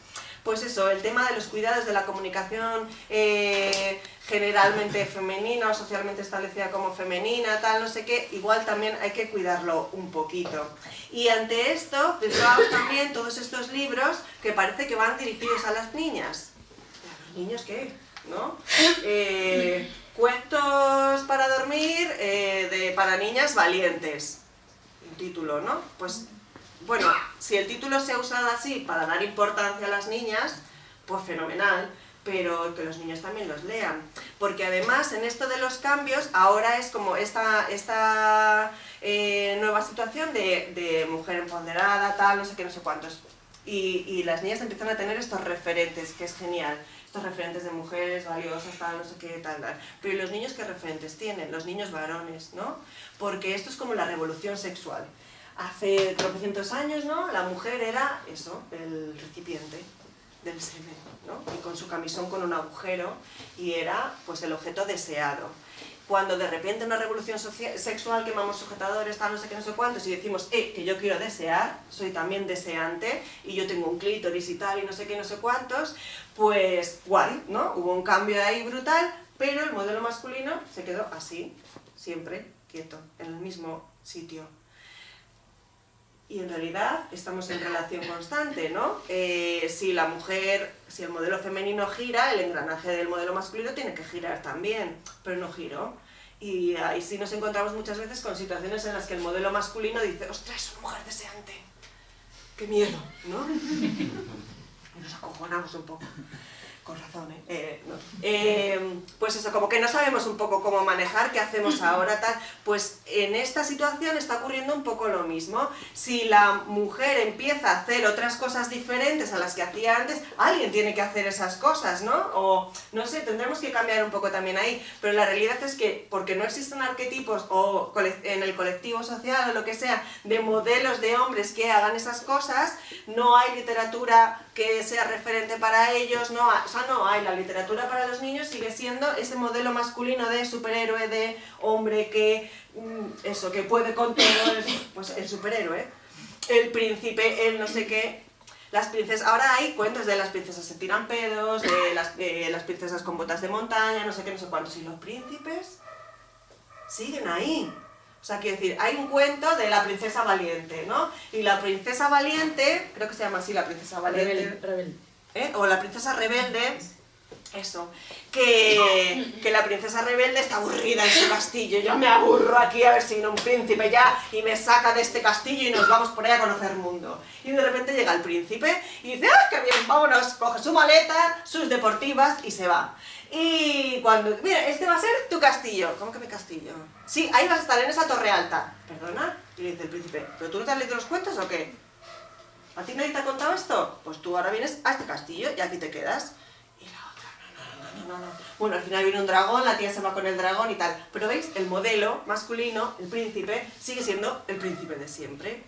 pues eso, el tema de los cuidados de la comunicación eh, generalmente femenina o socialmente establecida como femenina, tal, no sé qué, igual también hay que cuidarlo un poquito. Y ante esto, fijaos también todos estos libros que parece que van dirigidos a las niñas. ¿A los niños qué? ¿No? Eh, cuentos para dormir eh, de, para niñas valientes. Un título, ¿no? Pues bueno, si el título se ha usado así para dar importancia a las niñas, pues fenomenal, pero que los niños también los lean. Porque además, en esto de los cambios, ahora es como esta, esta eh, nueva situación de, mujer empoderada, tal, no sé qué, no sé cuántos. Y, y, las niñas empiezan a tener estos referentes, que es genial. Estos referentes de mujeres valiosas, tal, no sé qué, tal, tal. Pero ¿y los niños qué referentes tienen? Los niños varones, ¿no? Porque esto es como la revolución sexual hace tropecientos años, ¿no? La mujer era eso, el recipiente del semen, ¿no? Y con su camisón con un agujero, y era, pues, el objeto deseado. Cuando de repente una revolución sexual quemamos sujetadores, tal, no sé qué, no sé cuántos, y decimos, eh, que yo quiero desear, soy también deseante, y yo tengo un clítoris y tal, y no sé qué, no sé cuántos, pues, guay, ¿no? Hubo un cambio ahí brutal, pero el modelo masculino se quedó así, siempre, quieto, en el mismo sitio y en realidad estamos en relación constante, ¿no? Eh, si la mujer, si el modelo femenino gira, el engranaje del modelo masculino tiene que girar también, pero no giró. Y ahí sí nos encontramos muchas veces con situaciones en las que el modelo masculino dice, ostras, es una mujer deseante, qué miedo, ¿no? y nos acojonamos un poco con razón, ¿eh? eh, eh pues eso, como que no sabemos un poco cómo manejar, qué hacemos ahora, tal, pues en esta situación está ocurriendo un poco lo mismo. Si la mujer empieza a hacer otras cosas diferentes a las que hacía antes, alguien tiene que hacer esas cosas, ¿no? O, no sé, tendremos que cambiar un poco también ahí, pero la realidad es que, porque no existen arquetipos o en el colectivo social o lo que sea, de modelos de hombres que hagan esas cosas, no hay literatura que sea referente para ellos, no, o sea, no hay, la literatura para los niños sigue siendo ese modelo masculino de superhéroe, de hombre que, mm, eso, que puede con todo, pues el superhéroe, el príncipe, el no sé qué, las princesas, ahora hay cuentos de las princesas se tiran pedos, de las, de las princesas con botas de montaña, no sé qué, no sé cuántos, y los príncipes siguen ahí. O sea, quiero decir, hay un cuento de la princesa valiente, ¿no? Y la princesa valiente, creo que se llama así la princesa valiente. Rebelde. ¿eh? O la princesa rebelde, eso, que, que, la princesa rebelde está aburrida en su castillo. Yo me aburro aquí a ver si viene un príncipe ya y me saca de este castillo y nos vamos por ahí a conocer el mundo. Y de repente llega el príncipe y dice, ¡ah, qué bien, vámonos! Coge su maleta, sus deportivas y se va. Y cuando, mira, este va a ser tu castillo. ¿Cómo que mi castillo? Sí, ahí vas a estar en esa torre alta. ¿Perdona? Y le dice el príncipe, ¿pero tú no te has leído los cuentos o qué? ¿A ti nadie te ha contado esto? Pues tú ahora vienes a este castillo y aquí te quedas. Bueno, al final viene un dragón, la tía se va con el dragón y tal. Pero veis, el modelo masculino, el príncipe, sigue siendo el príncipe de siempre.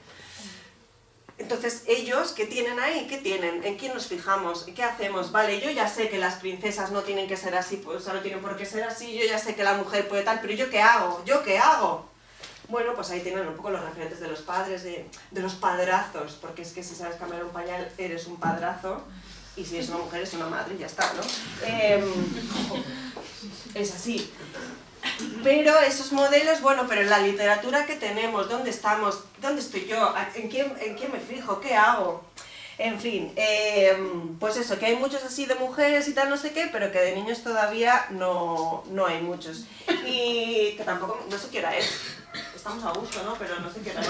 Entonces, ellos, ¿qué tienen ahí? ¿Qué tienen? ¿En quién nos fijamos? ¿Qué hacemos? Vale, yo ya sé que las princesas no tienen que ser así, pues no tienen por qué ser así, yo ya sé que la mujer puede tal, pero ¿yo qué hago? ¿Yo qué hago? Bueno, pues ahí tienen un poco los referentes de los padres, de, los padrazos, porque es que si sabes cambiar un pañal, eres un padrazo, y si es una mujer, es una madre, ya está, ¿no? Em, es así. Pero esos modelos, bueno, pero la literatura que tenemos, ¿dónde estamos? ¿Dónde estoy yo? ¿En quién, en quién me fijo? ¿Qué hago? En fin, eh, pues eso, que hay muchos así de mujeres y tal, no sé qué, pero que de niños todavía no, no hay muchos. Y que tampoco, no sé qué hora es. Estamos a gusto, ¿no? Pero no sé qué hora es.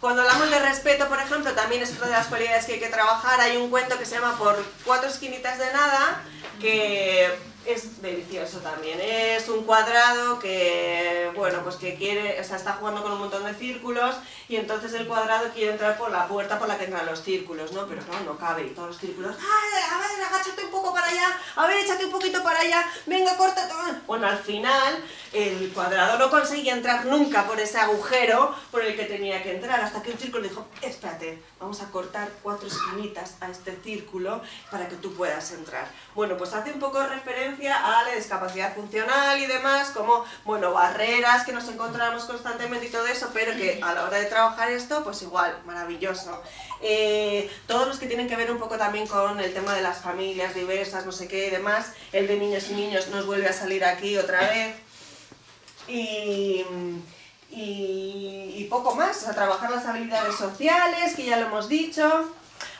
Cuando hablamos de respeto, por ejemplo, también es otra de las cualidades que hay que trabajar. Hay un cuento que se llama Por cuatro esquinitas de nada, que es delicioso también. Es un cuadrado que, bueno, pues que quiere, o sea, está jugando con un montón de círculos y entonces el cuadrado quiere entrar por la puerta por la que entran los círculos, ¿no? Pero claro, no cabe y todos los círculos, ¡ay, a ver, agáchate un poco para allá! A ver, échate un poquito para allá, venga, corta. Bueno, al final el cuadrado no conseguía entrar nunca por ese agujero por el que tenía que entrar, hasta que un círculo dijo, espérate, vamos a cortar cuatro esquinitas a este círculo para que tú puedas entrar. Bueno, pues hace un poco referencia a la discapacidad funcional y demás, como, bueno, barreras que nos encontramos constantemente y todo eso, pero que a la hora de trabajar esto, pues igual, maravilloso. Eh, todos los que tienen que ver un poco también con el tema de las familias diversas, no sé qué y demás, el de niños y niños nos vuelve a salir aquí otra vez. Y, y, poco más, a trabajar las habilidades sociales, que ya lo hemos dicho.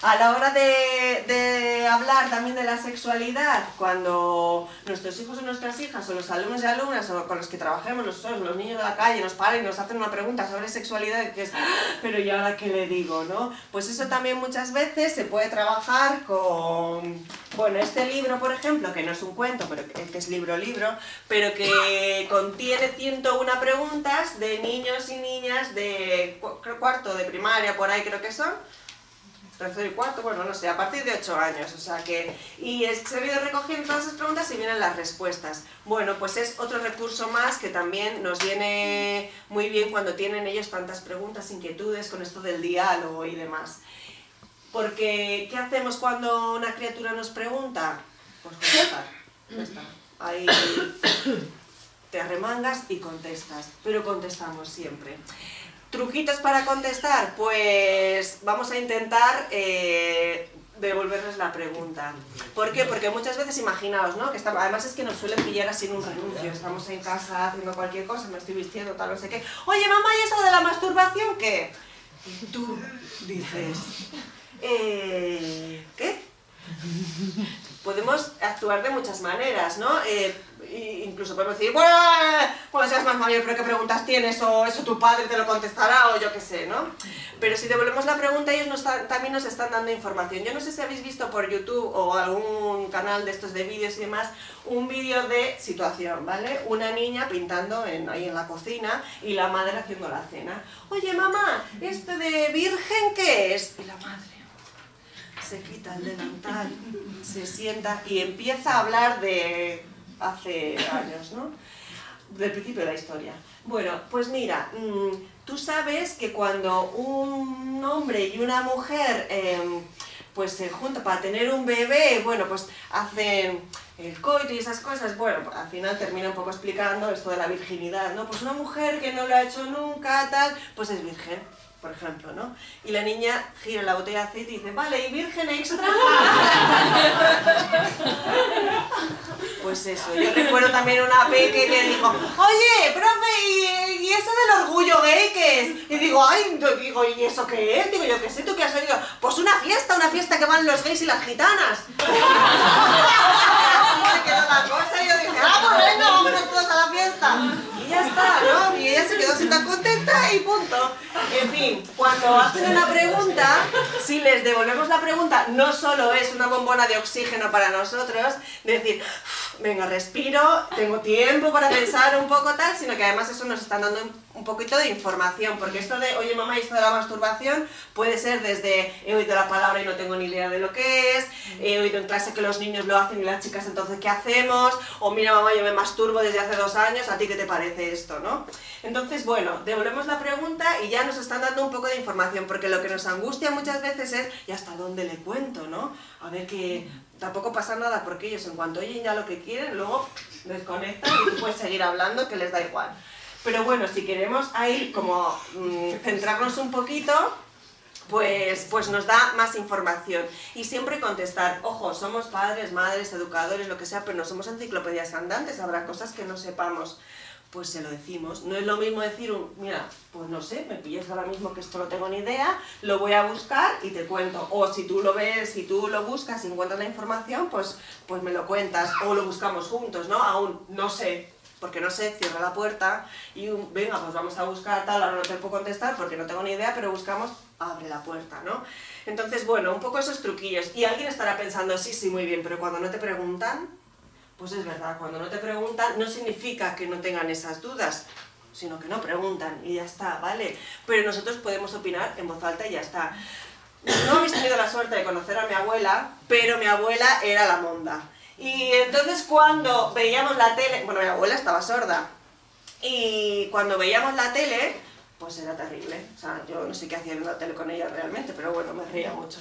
A la hora de, de, hablar también de la sexualidad, cuando nuestros hijos o nuestras hijas, o los alumnos y alumnas, o con los que trabajemos, los, los niños de la calle, nos paran y nos hacen una pregunta sobre sexualidad, que es, pero ¿y ahora qué le digo? ¿no? Pues eso también muchas veces se puede trabajar con... Bueno, este libro, por ejemplo, que no es un cuento, pero que es libro-libro, pero que contiene 101 preguntas de niños y niñas de cuarto de primaria, por ahí creo que son, tercero y cuarto, bueno, no sé, a partir de 8 años, o sea que... Y se ha ido recogiendo todas esas preguntas y vienen las respuestas. Bueno, pues es otro recurso más que también nos viene muy bien cuando tienen ellos tantas preguntas, inquietudes con esto del diálogo y demás. Porque, ¿qué hacemos cuando una criatura nos pregunta? Pues contestar, ya está. Ahí te arremangas y contestas, pero contestamos siempre. ¿Truquitos para contestar? Pues vamos a intentar eh, devolverles la pregunta. ¿Por qué? Porque muchas veces imaginaos, ¿no? Que además es que nos suelen pillar así en un renuncio. Estamos en casa haciendo cualquier cosa, me estoy vistiendo, tal, no sé qué. Oye, mamá, ¿y eso de la masturbación qué? Tú dices, eh, ¿qué? Podemos actuar de muchas maneras, ¿no? Eh, incluso podemos decir, bueno, cuando seas más mayor, pero qué preguntas tienes, o eso tu padre te lo contestará, o yo qué sé, ¿no? Pero si devolvemos la pregunta, ellos también nos están dando información. Yo no sé si habéis visto por YouTube o algún canal de estos de vídeos y demás, un vídeo de situación, ¿vale? Una niña pintando en, ahí en la cocina y la madre haciendo la cena. Oye, mamá, ¿esto de virgen qué es? Y la madre se quita el delantal, se sienta y empieza a hablar de hace años, ¿no? Del principio de la historia. Bueno, pues mira, mm, tú sabes que cuando un hombre y una mujer em, pues se juntan para tener un bebé, bueno, pues hacen el coito y esas cosas, bueno, al final termina un poco explicando esto de la virginidad, ¿no? Pues una mujer que no lo ha hecho nunca, tal, pues es virgen por ejemplo, ¿no? Y la niña gira la botella de aceite y dice, vale, ¿y virgen extra? pues eso, yo recuerdo también una peque que dijo, oye, profe, ¿y, eso del orgullo gay qué es? Y digo, ay, digo, ¿y eso qué es? Digo, yo qué sé, ¿tú qué has oído? Pues una fiesta, una fiesta que van los gays y las gitanas. Así se quedó la cosa y yo dije, ah, pues venga, vámonos todos a la fiesta. Ya está, ¿no? Y ella se quedó tan contenta y punto. En fin, cuando hacen una pregunta, si les devolvemos la pregunta, no solo es una bombona de oxígeno para nosotros, decir, venga, respiro, tengo tiempo para pensar un poco tal, sino que además eso nos están dando un poquito de información, porque esto de, oye mamá, esto de la masturbación puede ser desde, he oído la palabra y no tengo ni idea de lo que es, he oído en clase que los niños lo hacen y las chicas entonces ¿qué hacemos? O mira mamá, yo me masturbo desde hace dos años, ¿a ti qué te parece esto? ¿no? Entonces, bueno, devolvemos la pregunta y ya nos están dando un poco de información, porque lo que nos angustia muchas veces es, ¿y hasta dónde le cuento? ¿no? A ver que tampoco pasa nada porque ellos en cuanto oyen ya lo que quieren, luego desconectan y tú puedes seguir hablando que les da igual. Pero bueno, si queremos ahí como mm, centrarnos un poquito, pues, pues nos da más información. Y siempre contestar, ojo, somos padres, madres, educadores, lo que sea, pero no somos enciclopedias andantes, habrá cosas que no sepamos pues se lo decimos. No es lo mismo decir, mira, pues no sé, me pillas ahora mismo que esto no tengo ni idea, lo voy a buscar y te cuento. O si tú lo ves, si tú lo buscas y encuentras la información, pues, pues me lo cuentas. O lo buscamos juntos, ¿no? Aún no sé, porque no sé, cierra la puerta y venga, pues vamos a buscar tal, ahora no te puedo contestar porque no tengo ni idea, pero buscamos, abre la puerta, ¿no? Entonces, bueno, un poco esos truquillos. Y alguien estará pensando, sí, sí, muy bien, pero cuando no te preguntan, pues es verdad, cuando no te preguntan no significa que no tengan esas dudas, sino que no preguntan y ya está, ¿vale? Pero nosotros podemos opinar en voz alta y ya está. No habéis tenido la suerte de conocer a mi abuela, pero mi abuela era la monda. Y entonces cuando veíamos la tele, bueno, mi abuela estaba sorda, y cuando veíamos la tele, pues era terrible. O sea, yo no sé qué hacía en la tele con ella realmente, pero bueno, me reía mucho.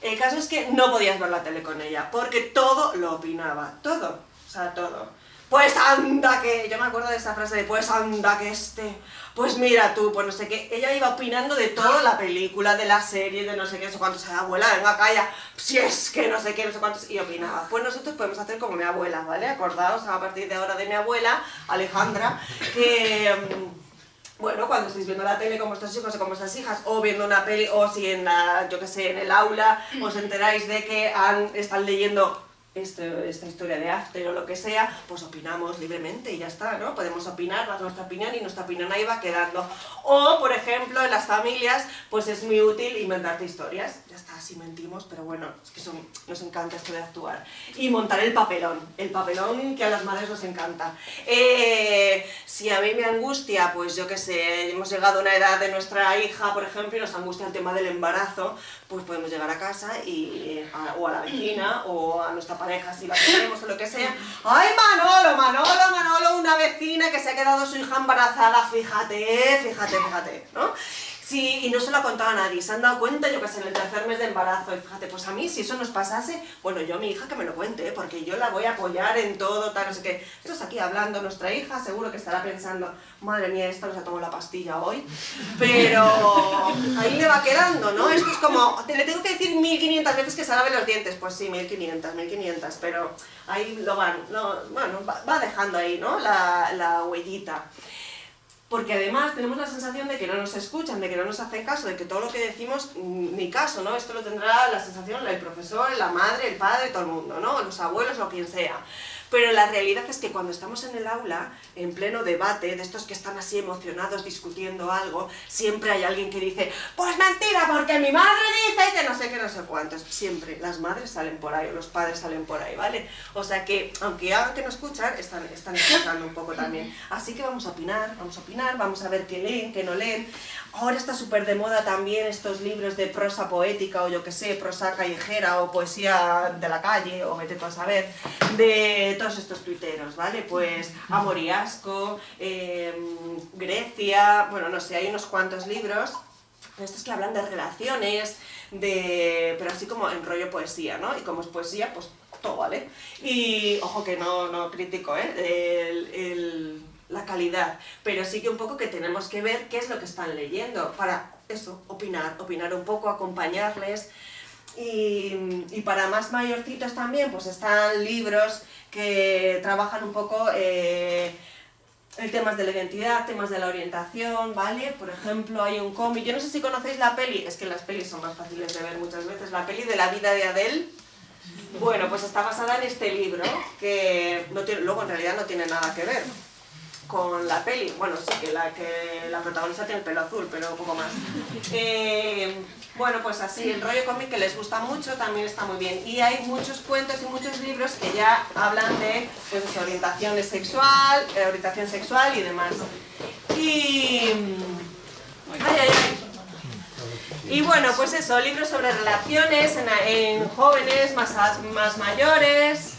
El caso es que no podías ver la tele con ella, porque todo lo opinaba, todo. O sea, todo. Pues anda que, yo me acuerdo de esa frase de pues anda que este, pues mira tú, pues no sé qué, ella iba opinando de toda la película, de la serie, de no sé qué, no sé cuántos, abuela, venga, calla, si es que no sé qué, no sé cuántos, y opinaba. Pues nosotros podemos hacer como mi abuela, ¿vale? Acordaos a partir de ahora de mi abuela, Alejandra, que... Mm, bueno, cuando estáis viendo la tele con vuestros hijos o con vuestras hijas, o viendo una peli, o si en la, yo que sé, en el aula os enteráis de que están leyendo este, esta historia de After o lo que sea, pues opinamos libremente y ya está, ¿no? Podemos opinar, dar nuestra opinión y nuestra opinión ahí va quedando. O, por ejemplo, en las familias, pues es muy útil inventarte historias. Ya está, así mentimos, pero bueno, es que nos encanta esto de actuar. Y montar el papelón, el papelón que a las madres nos encanta. Eh, si a mí me angustia, pues yo qué sé, hemos llegado a una edad de nuestra hija, por ejemplo, y nos angustia el tema del embarazo, pues podemos llegar a casa y, o a la vecina o a nuestra pareja si la tenemos o lo que sea. ¡Ay, Manolo, Manolo, Manolo! Una vecina que se ha quedado su hija embarazada, fíjate, fíjate, fíjate, ¿no? Sí, y no se lo ha contado a nadie, se han dado cuenta, yo que sé, en el tercer mes de embarazo, y fíjate, pues a mí, si eso nos pasase, bueno, yo a mi hija que me lo cuente, ¿eh? porque yo la voy a apoyar en todo, tal, no sé qué. Estamos aquí hablando, nuestra hija seguro que estará pensando, madre mía, esta no se tomado la pastilla hoy, pero ahí le va quedando, ¿no? Esto es como, le tengo que decir 1500 veces que se lave los dientes, pues sí, 1500, 1500, pero ahí lo van, bueno, va dejando ahí, ¿no? La, la huellita porque además tenemos la sensación de que no nos escuchan, de que no nos hacen caso, de que todo lo que decimos, mm, ni caso, ¿no? Esto lo tendrá la sensación el profesor, la madre, el padre, todo el mundo, ¿no? Los abuelos o quien sea. Pero la realidad es que cuando estamos en el aula, en pleno debate, de estos que están así emocionados discutiendo algo, siempre hay alguien que dice, pues mentira, porque mi madre dice que no sé qué, no sé cuántos. Siempre, las madres salen por ahí, o los padres salen por ahí, ¿vale? O sea que, aunque hagan que no escuchan, están, están escuchando un poco también. Así que vamos a opinar, vamos a opinar, vamos a ver qué leen, qué no leen. Ahora está súper de moda también estos libros de prosa poética, o yo que sé, prosa callejera, o poesía de la calle, o vete a saber, de todos estos tuiteros, ¿vale? Pues Amor y Asco, em, Grecia, bueno, no sé, hay unos cuantos libros, estos que hablan de relaciones, de, pero así como en rollo poesía, ¿no? Y como es poesía, pues todo, ¿vale? Y ojo que no, no critico, ¿eh? La calidad, pero sí que un poco que tenemos que ver qué es lo que están leyendo para eso, opinar, opinar un poco, acompañarles, y, para más mayorcitos también, pues están libros que trabajan un poco eh, el temas de la identidad, temas de la orientación, ¿vale? Por ejemplo, hay un cómic, yo no sé si conocéis la peli, es que las pelis son más fáciles de ver muchas veces, la peli de la vida de Adele, bueno, pues está basada en este libro, que no tiene, luego en realidad no tiene nada que ver con la peli, bueno, sí que la, que la protagonista tiene el pelo azul, pero un poco más. Eh, bueno, pues así, el rollo cómic que les gusta mucho también está muy bien. Y hay muchos cuentos y muchos libros que ya hablan de pues, orientación sexual, eh, orientación sexual y demás. Y... Ay, ay, ay. Y bueno, pues eso, libros sobre relaciones en, jóvenes, más, más mayores,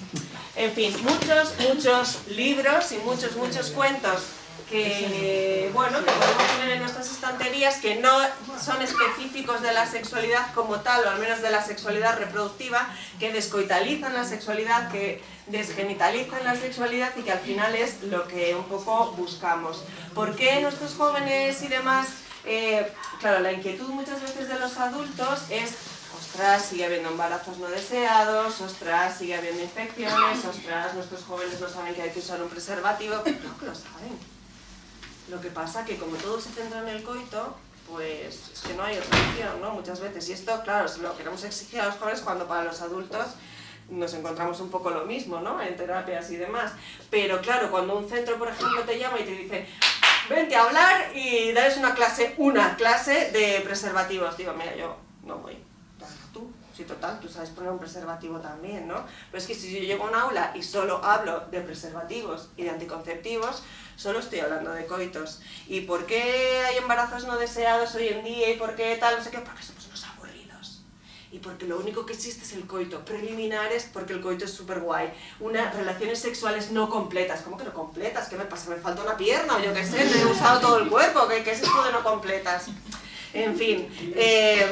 en fin, muchos, muchos libros y muchos, muchos cuentos que, bueno, que podemos tener en nuestras estanterías que no son específicos de la sexualidad como tal, o al menos de la sexualidad reproductiva, que descoitalizan la sexualidad, que desgenitalizan la sexualidad y que al final es lo que un poco buscamos. ¿Por qué nuestros jóvenes y demás Eh, claro, la inquietud muchas veces de los adultos es ostras, sigue habiendo embarazos no deseados, ostras, sigue habiendo infecciones, ostras, nuestros jóvenes no saben que hay que usar un preservativo, claro que lo saben. Lo que pasa que como todo se centra en el coito, pues es que no hay otra opción, ¿no? Muchas veces. Y esto, claro, lo queremos exigir a los jóvenes cuando para los adultos nos encontramos un poco lo mismo, ¿no? En terapias y demás. Pero claro, cuando un centro, por ejemplo, te llama y te dice vente a hablar y darles una clase, una clase de preservativos. Digo, mira, yo no voy. Sí, total, tú sabes poner un preservativo también, ¿no? Pero es que si yo llego a un aula y solo hablo de preservativos y de anticonceptivos, solo estoy hablando de coitos. ¿Y por qué hay embarazos no deseados hoy en día y por qué tal, no sé qué? Porque somos unos aburridos. Y porque lo único que existe es el coito. Preliminares, porque el coito es súper guay. Unas relaciones sexuales no completas. ¿Cómo que no completas? ¿Qué me pasa? ¿Me falta una pierna? O yo qué sé, me he usado todo el cuerpo. ¿Qué, qué es esto de no completas? En fin. Eh,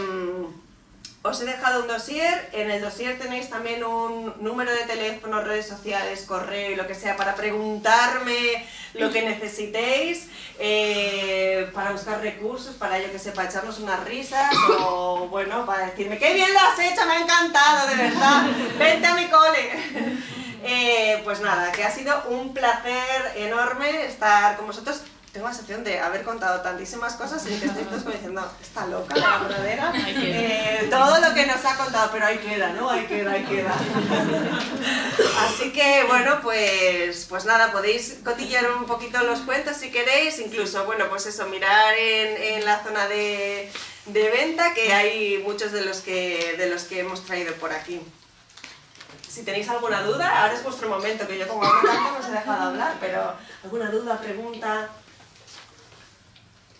os he dejado un dossier, en el dossier tenéis también un número de teléfono, redes sociales, correo y lo que sea para preguntarme lo que necesitéis, eh, para buscar recursos, para yo que sé, para echarnos unas risas o bueno, para decirme ¡qué bien lo has hecho! ¡Me ha encantado, de verdad! ¡Vente a mi cole! Eh, pues nada, que ha sido un placer enorme estar con vosotros tengo la sensación de haber contado tantísimas cosas y que estoy como diciendo, está loca la verdadera. Eh, todo lo que nos ha contado, pero ahí queda, ¿no? Ahí queda, ahí queda. Así que, bueno, pues, pues nada, podéis cotillear un poquito los cuentos si queréis, incluso, bueno, pues eso, mirar en, en la zona de, de, venta, que hay muchos de los que, de los que hemos traído por aquí. Si tenéis alguna duda, ahora es vuestro momento, que yo como hablo tanto no os he dejado hablar, pero alguna duda, pregunta,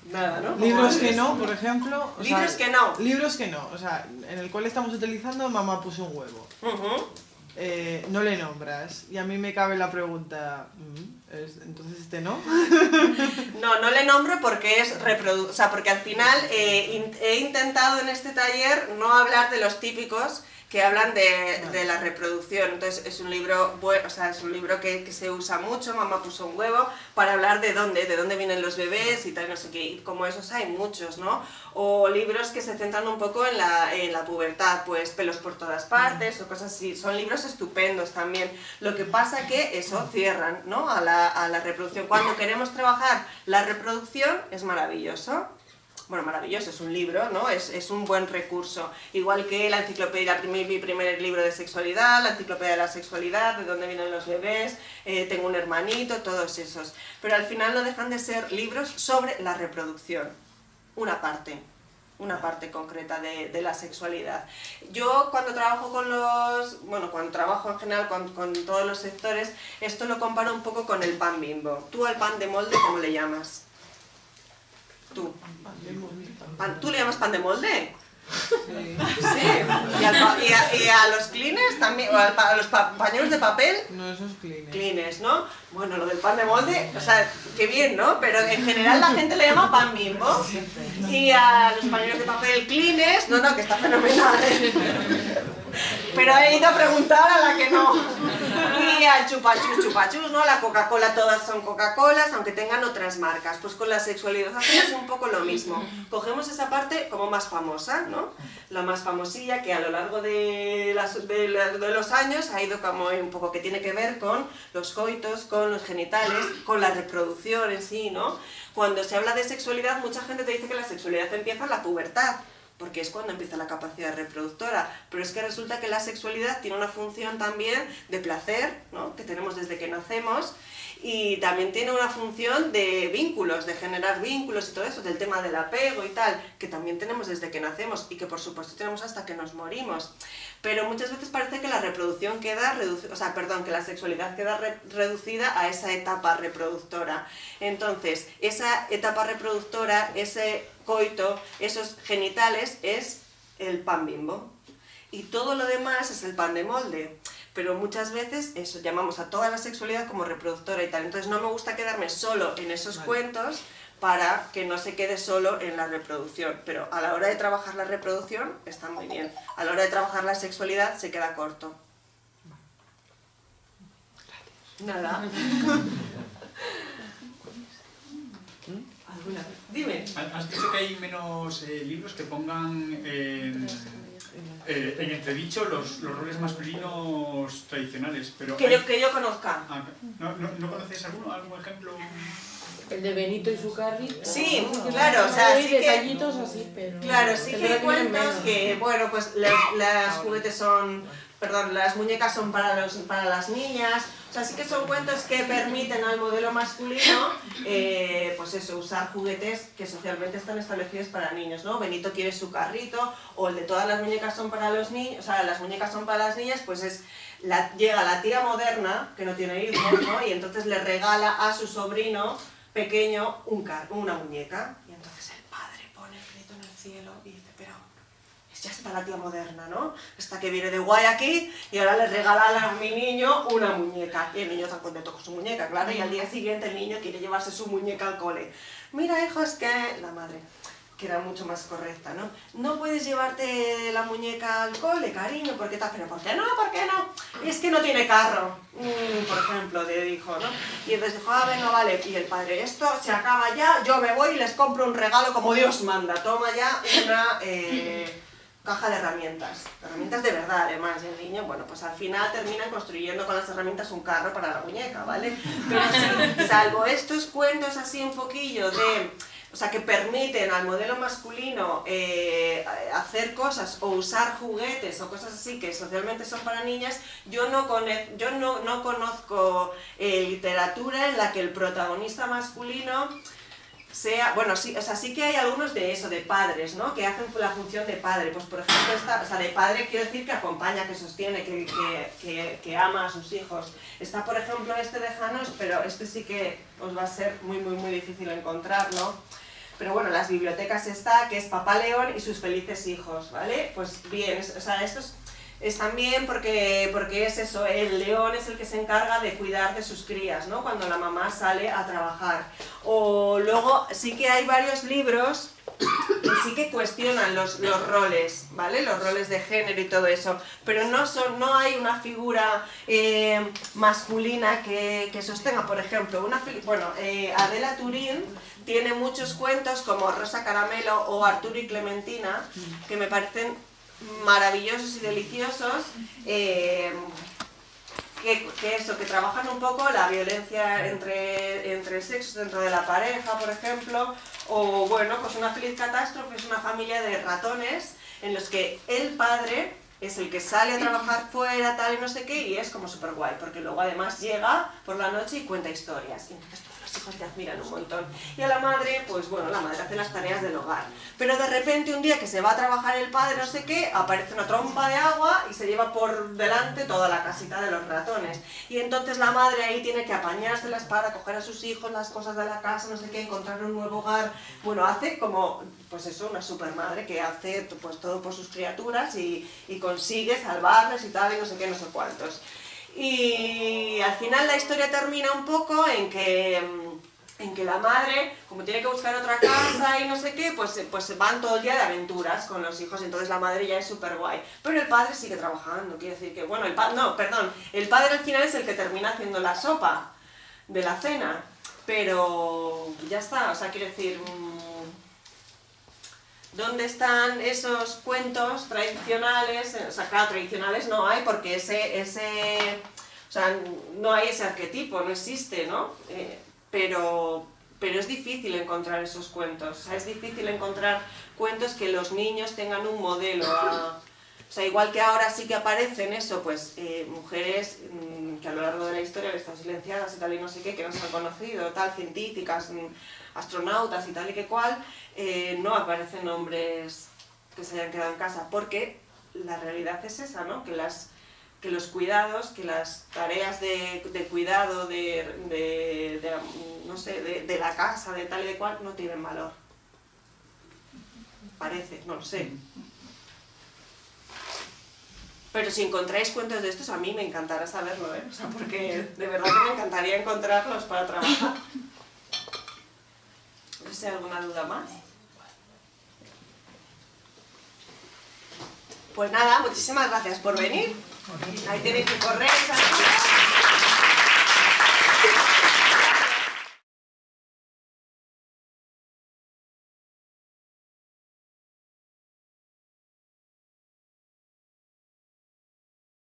Nada, ¿no? Libros que no, por ejemplo. libros que no. Libros que no. O sea, en el cual estamos utilizando Mamá puso un huevo. eh, no le nombras. Y a mí me cabe la pregunta, mm, ¿entonces este no? no, no le nombro porque es reprodu o sea, porque al final eh, he intentado en este taller no hablar de los típicos que hablan de, de, la reproducción. Entonces es un libro, bueno, o sea, es un libro que, que, se usa mucho, mamá puso un huevo, para hablar de dónde, de dónde vienen los bebés y tal, no sé qué, y como esos hay muchos, ¿no? O libros que se centran un poco en la, en la pubertad, pues pelos por todas partes o cosas así. Son libros estupendos también. Lo que pasa que eso cierran, ¿no? A la, a la reproducción. Cuando queremos trabajar la reproducción es maravilloso bueno, maravilloso, es un libro, ¿no? Es, es un buen recurso. Igual que la enciclopedia, mi primer libro de sexualidad, la enciclopedia de la sexualidad, de dónde vienen los bebés, eh, tengo un hermanito, todos esos. Pero al final no dejan de ser libros sobre la reproducción, una parte una parte concreta de, de, la sexualidad. Yo cuando trabajo con los, bueno, cuando trabajo en general con, con, todos los sectores, esto lo comparo un poco con el pan bimbo. ¿Tú al pan de molde cómo le llamas? Tú. Pan, ¿Tú le llamas pan de molde? Sí. sí. ¿Y, al, y, a, y, a, los clines también? ¿O a los pa, pañuelos de papel? No, esos clines. Clines, ¿no? Bueno, lo del pan de molde, o sea, qué bien, ¿no? Pero en general la gente le llama pan bimbo. Y a los pañuelos de papel clines, no, no, que está fenomenal. ¿eh? Pero he ido a preguntar a la que no. Y al chupachus, chupachus, ¿no? La Coca-Cola, todas son Coca-Colas, aunque tengan otras marcas. Pues con la sexualidad hacemos un poco lo mismo. Cogemos esa parte como más famosa, ¿no? La más famosilla que a lo largo de, las, de, de los años ha ido como un poco que tiene que ver con los coitos, con los genitales, con la reproducción en sí, ¿no? Cuando se habla de sexualidad, mucha gente te dice que la sexualidad empieza en la pubertad porque es cuando empieza la capacidad reproductora, pero es que resulta que la sexualidad tiene una función también de placer, ¿no? que tenemos desde que nacemos, y también tiene una función de vínculos, de generar vínculos y todo eso, del tema del apego y tal, que también tenemos desde que nacemos y que por supuesto tenemos hasta que nos morimos. Pero muchas veces parece que la reproducción queda reducida, o sea, perdón, que la sexualidad queda re reducida a esa etapa reproductora. Entonces, esa etapa reproductora, ese coito, esos genitales, es el pan bimbo. Y todo lo demás es el pan de molde pero muchas veces eso llamamos a toda la sexualidad como reproductora y tal. Entonces no me gusta quedarme solo en esos vale. cuentos para que no se quede solo en la reproducción. Pero a la hora de trabajar la reproducción está muy bien. A la hora de trabajar la sexualidad se queda corto. Nada. alguna. Dime. Has dicho que hay menos eh, libros que pongan en, eh, en entredicho los, los roles masculinos tradicionales, pero... Que hay- yo, que yo conozca. Ah, ¿no, no, ¿No conocéis alguno, algún ejemplo? El de Benito y su carrito. Sí, claro, o sea, Hay sí que... detallitos así, pero... Claro, sí que hay cuentos que, bueno, pues las, las juguetes son, perdón, las muñecas son para, los, para las niñas, o sea, sí que son cuentos que permiten al modelo masculino, eh, pues eso, usar juguetes que socialmente están establecidos para niños, ¿no? Benito quiere su carrito, o el de todas las muñecas son para los niños, o sea, las muñecas son para las niñas, pues es, llega la tía moderna, que no tiene hijos, ¿no? Y entonces le regala a su sobrino pequeño un car una muñeca, y entonces el padre pone el grito en el cielo y dice, pero es ya está la tía moderna, ¿no? Esta que viene de guay aquí y ahora le regala a mi niño una muñeca. Y el niño está contento con su muñeca, claro, y al día siguiente el niño quiere llevarse su muñeca al cole. Mira, hijo, es que la madre que era mucho más correcta, ¿no? No puedes llevarte la muñeca al cole, cariño, porque tal, pero ¿por qué no? ¿Por qué no? Es que no tiene carro, Mm, por ejemplo, le dijo, ¿no? Y entonces dijo, ah, venga, vale, y el padre, esto se acaba ya, yo me voy y les compro un regalo como Dios manda, toma ya una eh, caja de herramientas, herramientas de verdad además, el niño, bueno, pues al final terminan construyendo con las herramientas un carro para la muñeca, ¿vale? Pero sí, salvo estos cuentos así un poquillo de o sea, que permiten al modelo masculino eh, hacer cosas o usar juguetes o cosas así que socialmente son para niñas, yo no, yo no, no conozco eh, literatura en la que el protagonista masculino sea, bueno, sí, o sea, sí que hay algunos de eso, de padres, ¿no? Que hacen la función de padre. Pues, por ejemplo, esta, o sea, de padre quiero decir que acompaña, que sostiene, que, que, que, ama a sus hijos. Está, por ejemplo, este de Janos, pero este sí que os va a ser muy, muy, muy difícil encontrar, ¿no? Pero bueno, en las bibliotecas está, que es Papá León y sus felices hijos, ¿vale? Pues bien, es- o sea, estos están bien porque, porque es eso, el león es el que se encarga de cuidar de sus crías, ¿no? Cuando la mamá sale a trabajar. O luego sí que hay varios libros que sí que cuestionan los, los roles, ¿vale? Los roles de género y todo eso, pero no, son, no hay una figura eh, masculina que, que sostenga, por ejemplo, una, bueno, eh, Adela Turín tiene muchos cuentos como Rosa Caramelo o Arturo y Clementina, que me parecen maravillosos y deliciosos, eh, que, eso, que trabajan un poco la violencia entre, entre sexos dentro de la pareja, por ejemplo, o bueno, pues una feliz catástrofe es una familia de ratones en los que el padre es el que sale a trabajar fuera, tal y no sé qué, y es como súper guay, porque luego además llega por la noche y cuenta historias, los hijos te admiran un montón. Y a la madre, pues bueno, la madre hace las tareas del hogar. Pero de repente un día que se va a trabajar el padre, no sé qué, aparece una trompa de agua y se lleva por delante toda la casita de los ratones. Y entonces la madre ahí tiene que apañárselas para coger a sus hijos, las cosas de la casa, no sé qué, encontrar un nuevo hogar. Bueno, hace como, pues eso, una super madre que hace pues todo por sus criaturas y, y consigue salvarles y tal, y no sé qué, no sé cuántos. Y al final la historia termina un poco en que, mm, en que la madre, como tiene que buscar otra casa y no sé qué, pues, pues van todo el día de aventuras con los hijos, entonces la madre ya es súper guay. Pero el padre sigue trabajando, quiere decir que, bueno, el pa no, perdón, el padre al final es el que termina haciendo la sopa de la cena, pero ya está, o sea, quiero decir... ¿Dónde están esos cuentos tradicionales? O sea, claro, tradicionales no hay porque ese, ese, o sea, no hay ese arquetipo, no existe, ¿no? Eh, pero, pero es difícil encontrar esos cuentos, o sea, es difícil encontrar cuentos que los niños tengan un modelo a- o sea, igual que ahora sí que aparecen eso, pues eh, mujeres mm, que a lo largo de la historia están silenciadas y tal y no sé qué, que no se han conocido, tal, científicas, mm, astronautas y tal y que cual, eh, no aparecen hombres que se hayan quedado en casa, porque la realidad es esa, ¿no? Que, las, que los cuidados, que las tareas de, cuidado de, no sé, de, la casa, de tal y de cual, no tienen valor. Parece, no lo sé. Pero si encontráis cuentos de estos, a mí me encantará saberlo, ¿eh? Porque de verdad que me encantaría encontrarlos para trabajar. No sé si hay alguna duda más. Pues nada, muchísimas gracias por venir. Ahí tenéis que correr. ¿sabes?